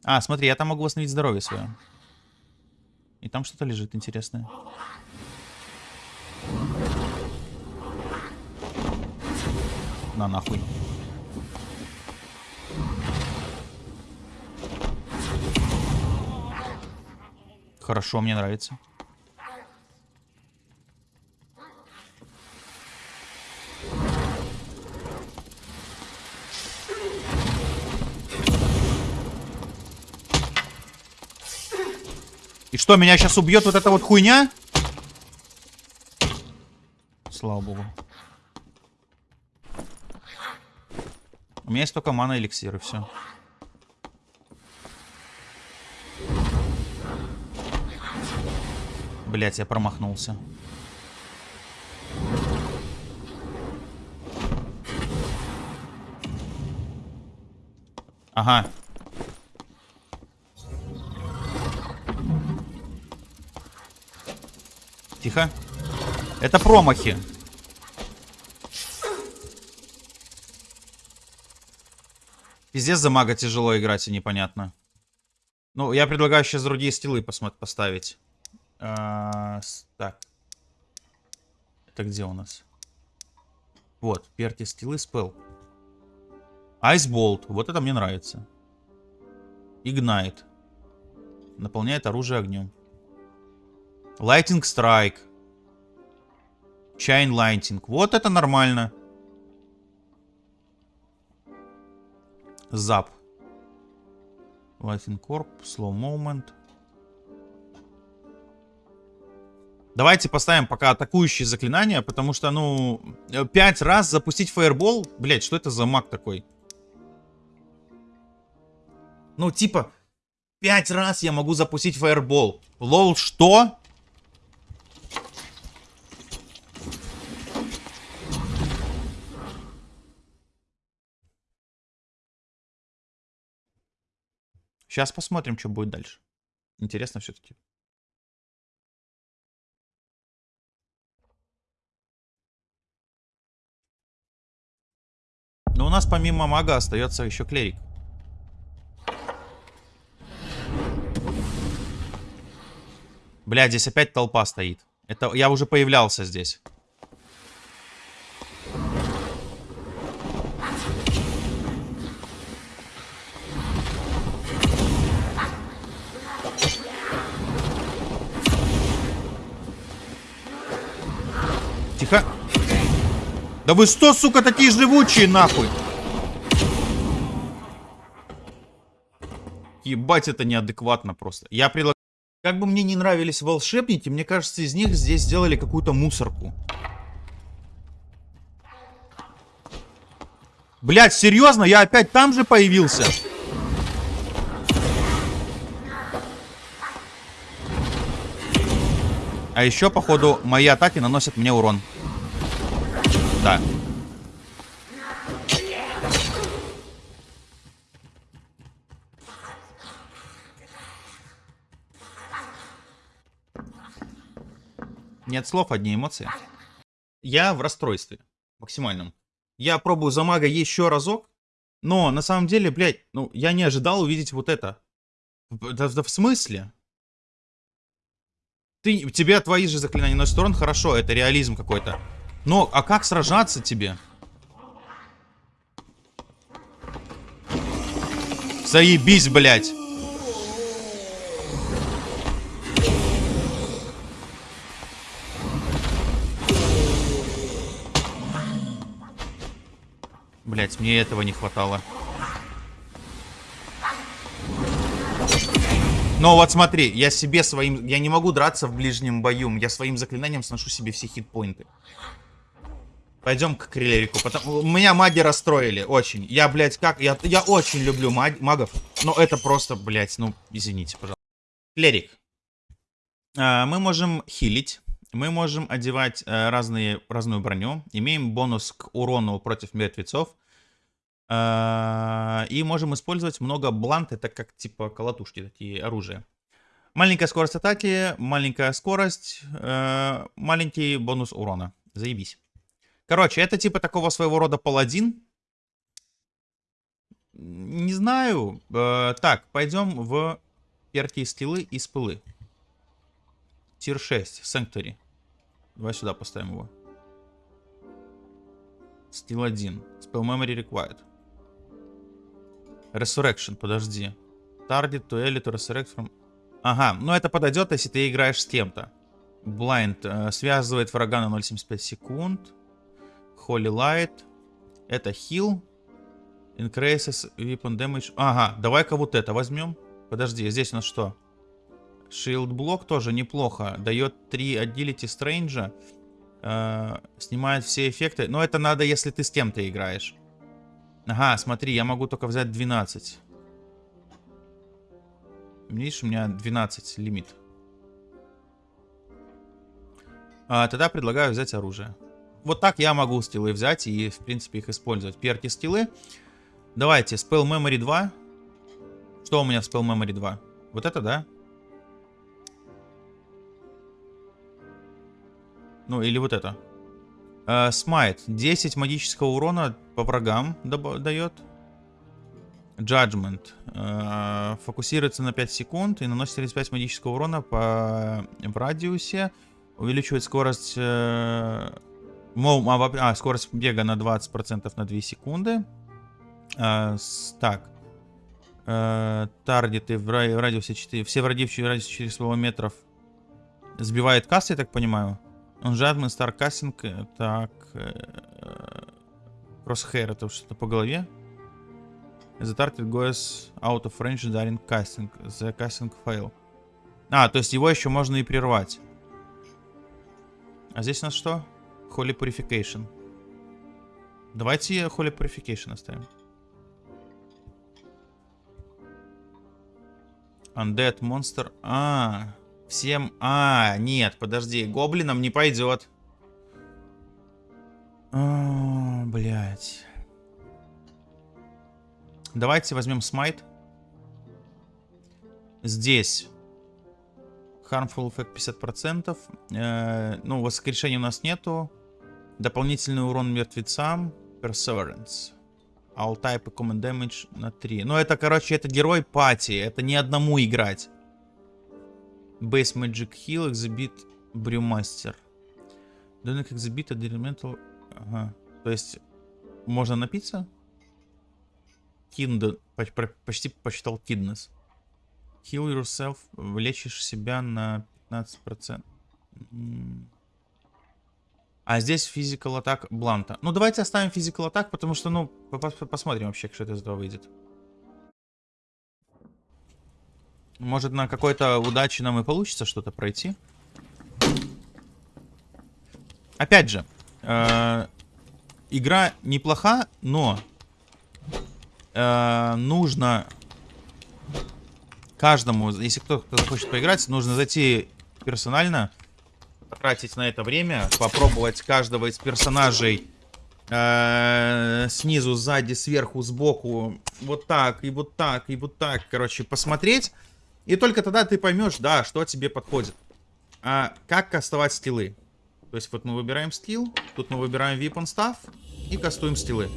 А, смотри, я там могу восстановить здоровье свое. И там что-то лежит интересное. На нахуй. Хорошо, мне нравится. Что, меня сейчас убьет вот эта вот хуйня? Слава богу. У меня есть только мана эликсир и все. Блять, я промахнулся. Ага. Тихо. Это промахи. Пиздец за мага тяжело играть и непонятно. Ну, я предлагаю сейчас другие стилы поставить. А, так. Это где у нас? Вот, перти стилы спел. Айсболт. Вот это мне нравится. Игнайт. Наполняет оружие огнем. Lighting Strike. Chain Lighting. Вот это нормально. Зап. Lighting Corp. Slow Moment. Давайте поставим пока атакующие заклинания, потому что, ну, пять раз запустить фаербол. Блять, что это за маг такой? Ну, типа, пять раз я могу запустить фаербол. Лол, что? Сейчас посмотрим, что будет дальше. Интересно все-таки. Но у нас помимо мага остается еще клерик. Бля, здесь опять толпа стоит. Это я уже появлялся здесь. Тихо. Да вы что, сука, такие живучие, нахуй? Ебать, это неадекватно просто. Я предлагаю... Как бы мне не нравились волшебники, мне кажется, из них здесь сделали какую-то мусорку. Блять, серьезно? Я опять там же появился? А еще, походу, мои атаки наносят мне урон. Да. Нет слов, одни эмоции. Я в расстройстве. Максимальном. Я пробую за мага еще разок. Но на самом деле, блядь, ну, я не ожидал увидеть вот это. Да, да в смысле? Ты, тебе твои же заклинания носят урон, хорошо, это реализм какой-то. Но, а как сражаться тебе? Заебись, блядь. Блять, мне этого не хватало. Но вот смотри, я себе своим... Я не могу драться в ближнем бою. Я своим заклинанием сношу себе все хитпоинты. Пойдем к Крилерику. Потому... Меня маги расстроили. Очень. Я, блядь, как... Я, я очень люблю маг... магов. Но это просто, блядь, ну, извините, пожалуйста. Клерик. А, мы можем хилить. Мы можем одевать а, разные, разную броню. Имеем бонус к урону против мертвецов. А, и можем использовать много блант, это как типа колотушки, такие оружия. Маленькая скорость атаки, маленькая скорость, э, маленький бонус урона. Заебись. Короче, это типа такого своего рода паладин. Не знаю. Э, так, пойдем в перки стилы и спылы. Тир 6, Sanctuary. Давай сюда поставим его. Стил 1. Spell Memory Required. Resurrection, подожди. Target to elite to resurrect from... Ага, ну это подойдет, если ты играешь с кем-то. Blind э, связывает врага на 0.75 секунд. Holy Light. Это heal. Increases weapon damage. Ага, давай-ка вот это возьмем. Подожди, здесь у нас что? Shield блок тоже неплохо. Дает 3 agility стрэнджа. Э, снимает все эффекты. Но это надо, если ты с кем-то играешь. Ага, смотри, я могу только взять 12. Видишь, у меня 12 лимит. А, тогда предлагаю взять оружие. Вот так я могу стилы взять и, в принципе, их использовать. Перки стилы. Давайте, Spell Memory 2. Что у меня в Spell Memory 2? Вот это, да? Ну, или вот это. Uh, Smite. 10 магического урона по врагам дает. Judgment. Uh, фокусируется на 5 секунд и наносит 35 магического урона по, в радиусе. Увеличивает скорость... А, а, скорость бега на 20% на 2 секунды. Так. Uh, таргеты в радиусе 4... Все враги в радиусе 400 метров сбивает кассы, я так понимаю. Он жадный, старкастинг. Так. Crosshair это что-то по голове. The target goes out of range during casting. The casting fail. А, то есть его еще можно и прервать. А здесь у нас что? Holy Purification. Давайте Holy Purification оставим. Undead Monster. А, всем... А, нет, подожди. Гоблинам не пойдет. О, блядь. Давайте возьмем смайт. Здесь Harmful Effect 50%. Э, ну, воскрешения у нас нету. Дополнительный урон мертвецам. Perseverance. All type и common damage на 3. Ну, это, короче, это герой пати. Это не одному играть. Base Magic Heal, Exhibit Brewmaster. Donate Exhibit Elemental... Ага. То есть, можно напиться? Kind, почти посчитал kidness. Heal yourself, лечишь себя на 15%. А здесь physical attack бланта. Ну, давайте оставим physical attack, потому что, ну, посмотрим вообще, что это из этого выйдет. Может, на какой-то удаче нам и получится что-то пройти. Опять же, э, игра неплоха, но э, нужно каждому, если кто-то захочет поиграть, нужно зайти персонально, потратить на это время, попробовать каждого из персонажей э, снизу, сзади, сверху, сбоку, вот так, и вот так, и вот так, короче, посмотреть. И только тогда ты поймешь, да, что тебе подходит. А как кастовать стилы? То есть вот мы выбираем стил, тут мы выбираем weapon staff и кастуем стилы.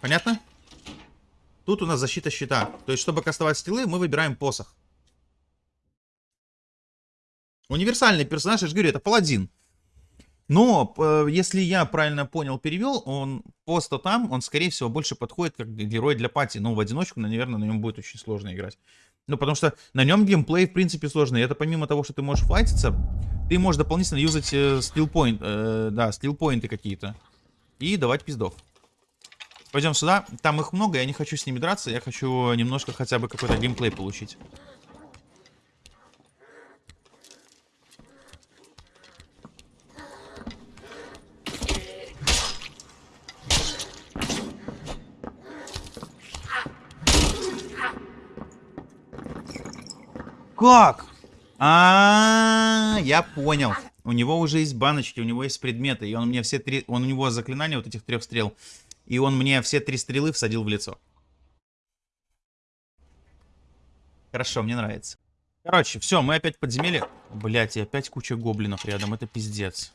Понятно? Тут у нас защита щита. То есть, чтобы кастовать стилы, мы выбираем посох. Универсальный персонаж, я же говорю, это паладин. Но, э, если я правильно понял, перевел, он просто там, он, скорее всего, больше подходит как герой для пати. Но в одиночку, наверное, на нем будет очень сложно играть. Ну, потому что на нем геймплей, в принципе, сложный. Это помимо того, что ты можешь файтиться, ты можешь дополнительно юзать э, стилпоинт, э, да, стилпоинты какие-то. И давать пиздов. Пойдем сюда. Там их много, я не хочу с ними драться. Я хочу немножко хотя бы какой-то геймплей получить. Как? А, -а, а, я понял. У него уже есть баночки, у него есть предметы, и он мне все три, он у него заклинание вот этих трех стрел, и он мне все три стрелы всадил в лицо. Хорошо, мне нравится. Короче, все, мы опять в подземелье. Блять, и опять куча гоблинов рядом, это пиздец.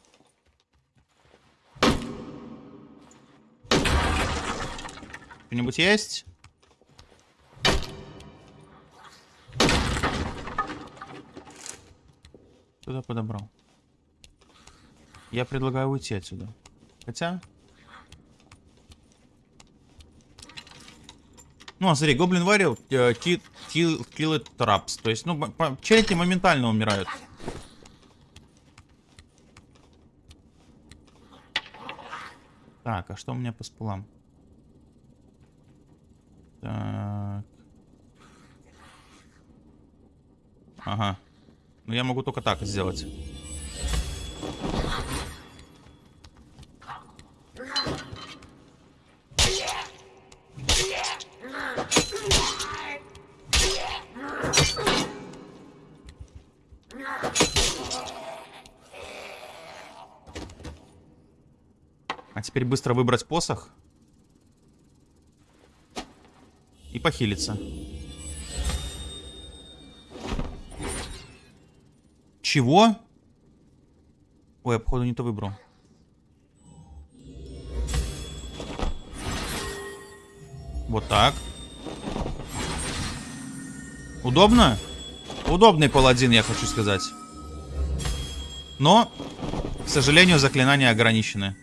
Кто-нибудь есть? Туда подобрал. Я предлагаю уйти отсюда. Хотя... Ну, а смотри, Гоблин Варил, Kill It Traps. То есть, ну, челики моментально умирают. Так, а что у меня по спулам? Так. Ага. Ну я могу только так сделать. А теперь быстро выбрать посох. И похилиться. Чего? Ой, я, походу, не то выбрал. Вот так. Удобно? Удобный паладин, я хочу сказать. Но, к сожалению, заклинания ограничены.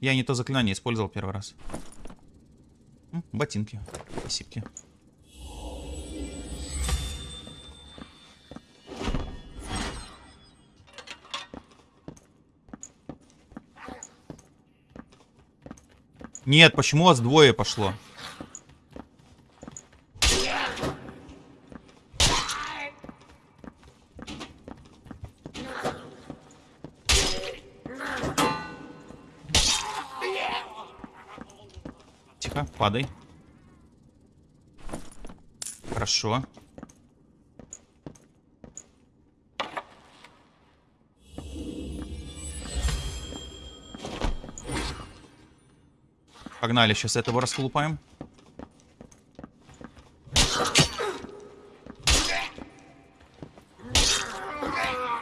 Я не то заклинание использовал первый раз. Ботинки. Спасибо. Нет, почему вас двое пошло? Тихо, падай. Хорошо. Погнали, сейчас этого расколупаем.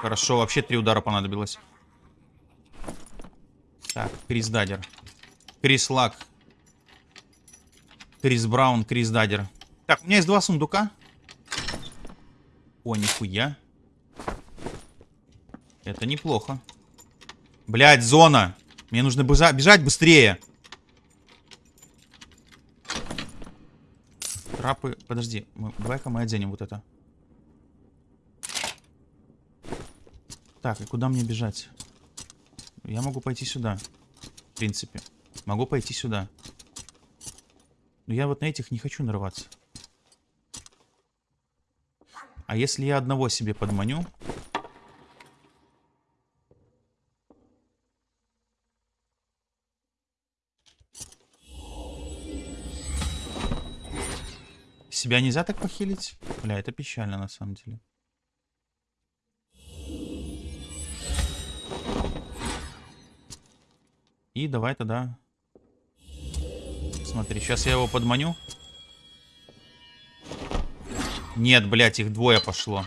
Хорошо, вообще три удара понадобилось. Так, Крис Дадер. Крис Лак. Крис Браун, Крис Дадер. Так, у меня есть два сундука. О, нихуя. Это неплохо. Блять, зона. Мне нужно бежать быстрее. Трапы... Подожди, давай-ка мы оденем вот это. Так, и куда мне бежать? Я могу пойти сюда. В принципе. Могу пойти сюда. Но я вот на этих не хочу нарываться. А если я одного себе подманю... Себя нельзя так похилить? Бля, это печально на самом деле. И давай тогда... Смотри, сейчас я его подманю. Нет, блядь, их двое пошло.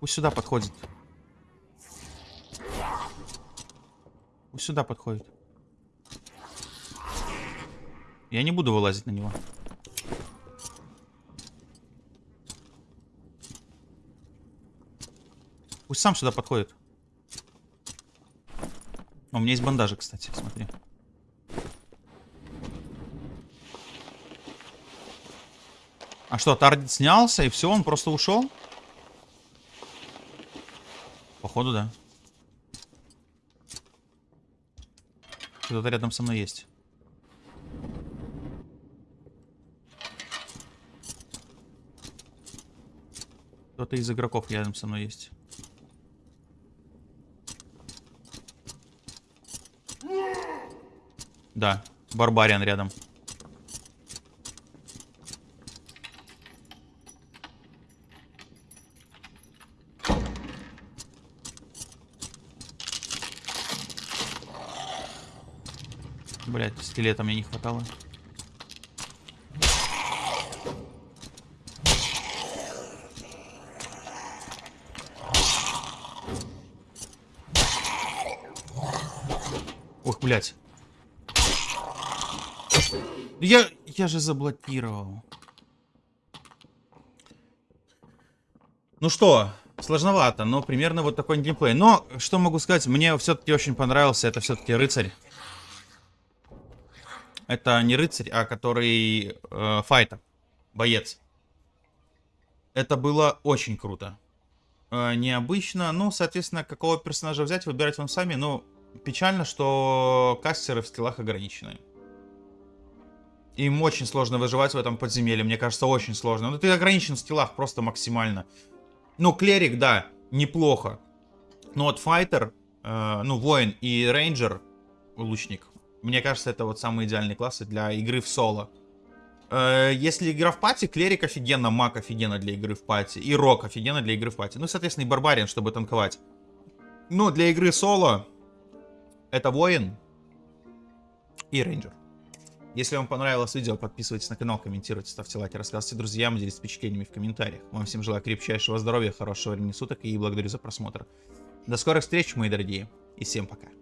Пусть сюда подходит. Сюда подходит. Я не буду вылазить на него. Пусть сам сюда подходит. У меня есть бандажи, кстати, смотри. А что, Тардит снялся и все, он просто ушел? Походу, да. Кто-то рядом со мной есть. Кто-то из игроков рядом со мной есть. Да, Барбариан рядом. Блять, стилета мне не хватало. Ох, блядь. Я, я же заблокировал. Ну что, сложновато, но примерно вот такой геймплей. Но, что могу сказать, мне все-таки очень понравился, это все-таки рыцарь. Это не рыцарь, а который э, файтер, боец. Это было очень круто. Э, необычно. Ну, соответственно, какого персонажа взять, выбирать вам сами. Но печально, что кастеры в скиллах ограничены. Им очень сложно выживать в этом подземелье. Мне кажется, очень сложно. Ну, ты ограничен в скиллах просто максимально. Ну, клерик, да, неплохо. Но вот файтер, э, ну, воин и рейнджер, лучник, мне кажется, это вот самые идеальные классы для игры в соло. Э, если игра в пати, клерик офигенно, маг офигенно для игры в пати, и рок офигенно для игры в пати. Ну, соответственно, и барбарин, чтобы танковать. Но для игры соло это воин и рейнджер. Если вам понравилось видео, подписывайтесь на канал, комментируйте, ставьте лайки, рассказывайте друзьям, делитесь впечатлениями в комментариях. Вам всем желаю крепчайшего здоровья, хорошего времени суток и благодарю за просмотр. До скорых встреч, мои дорогие, и всем пока.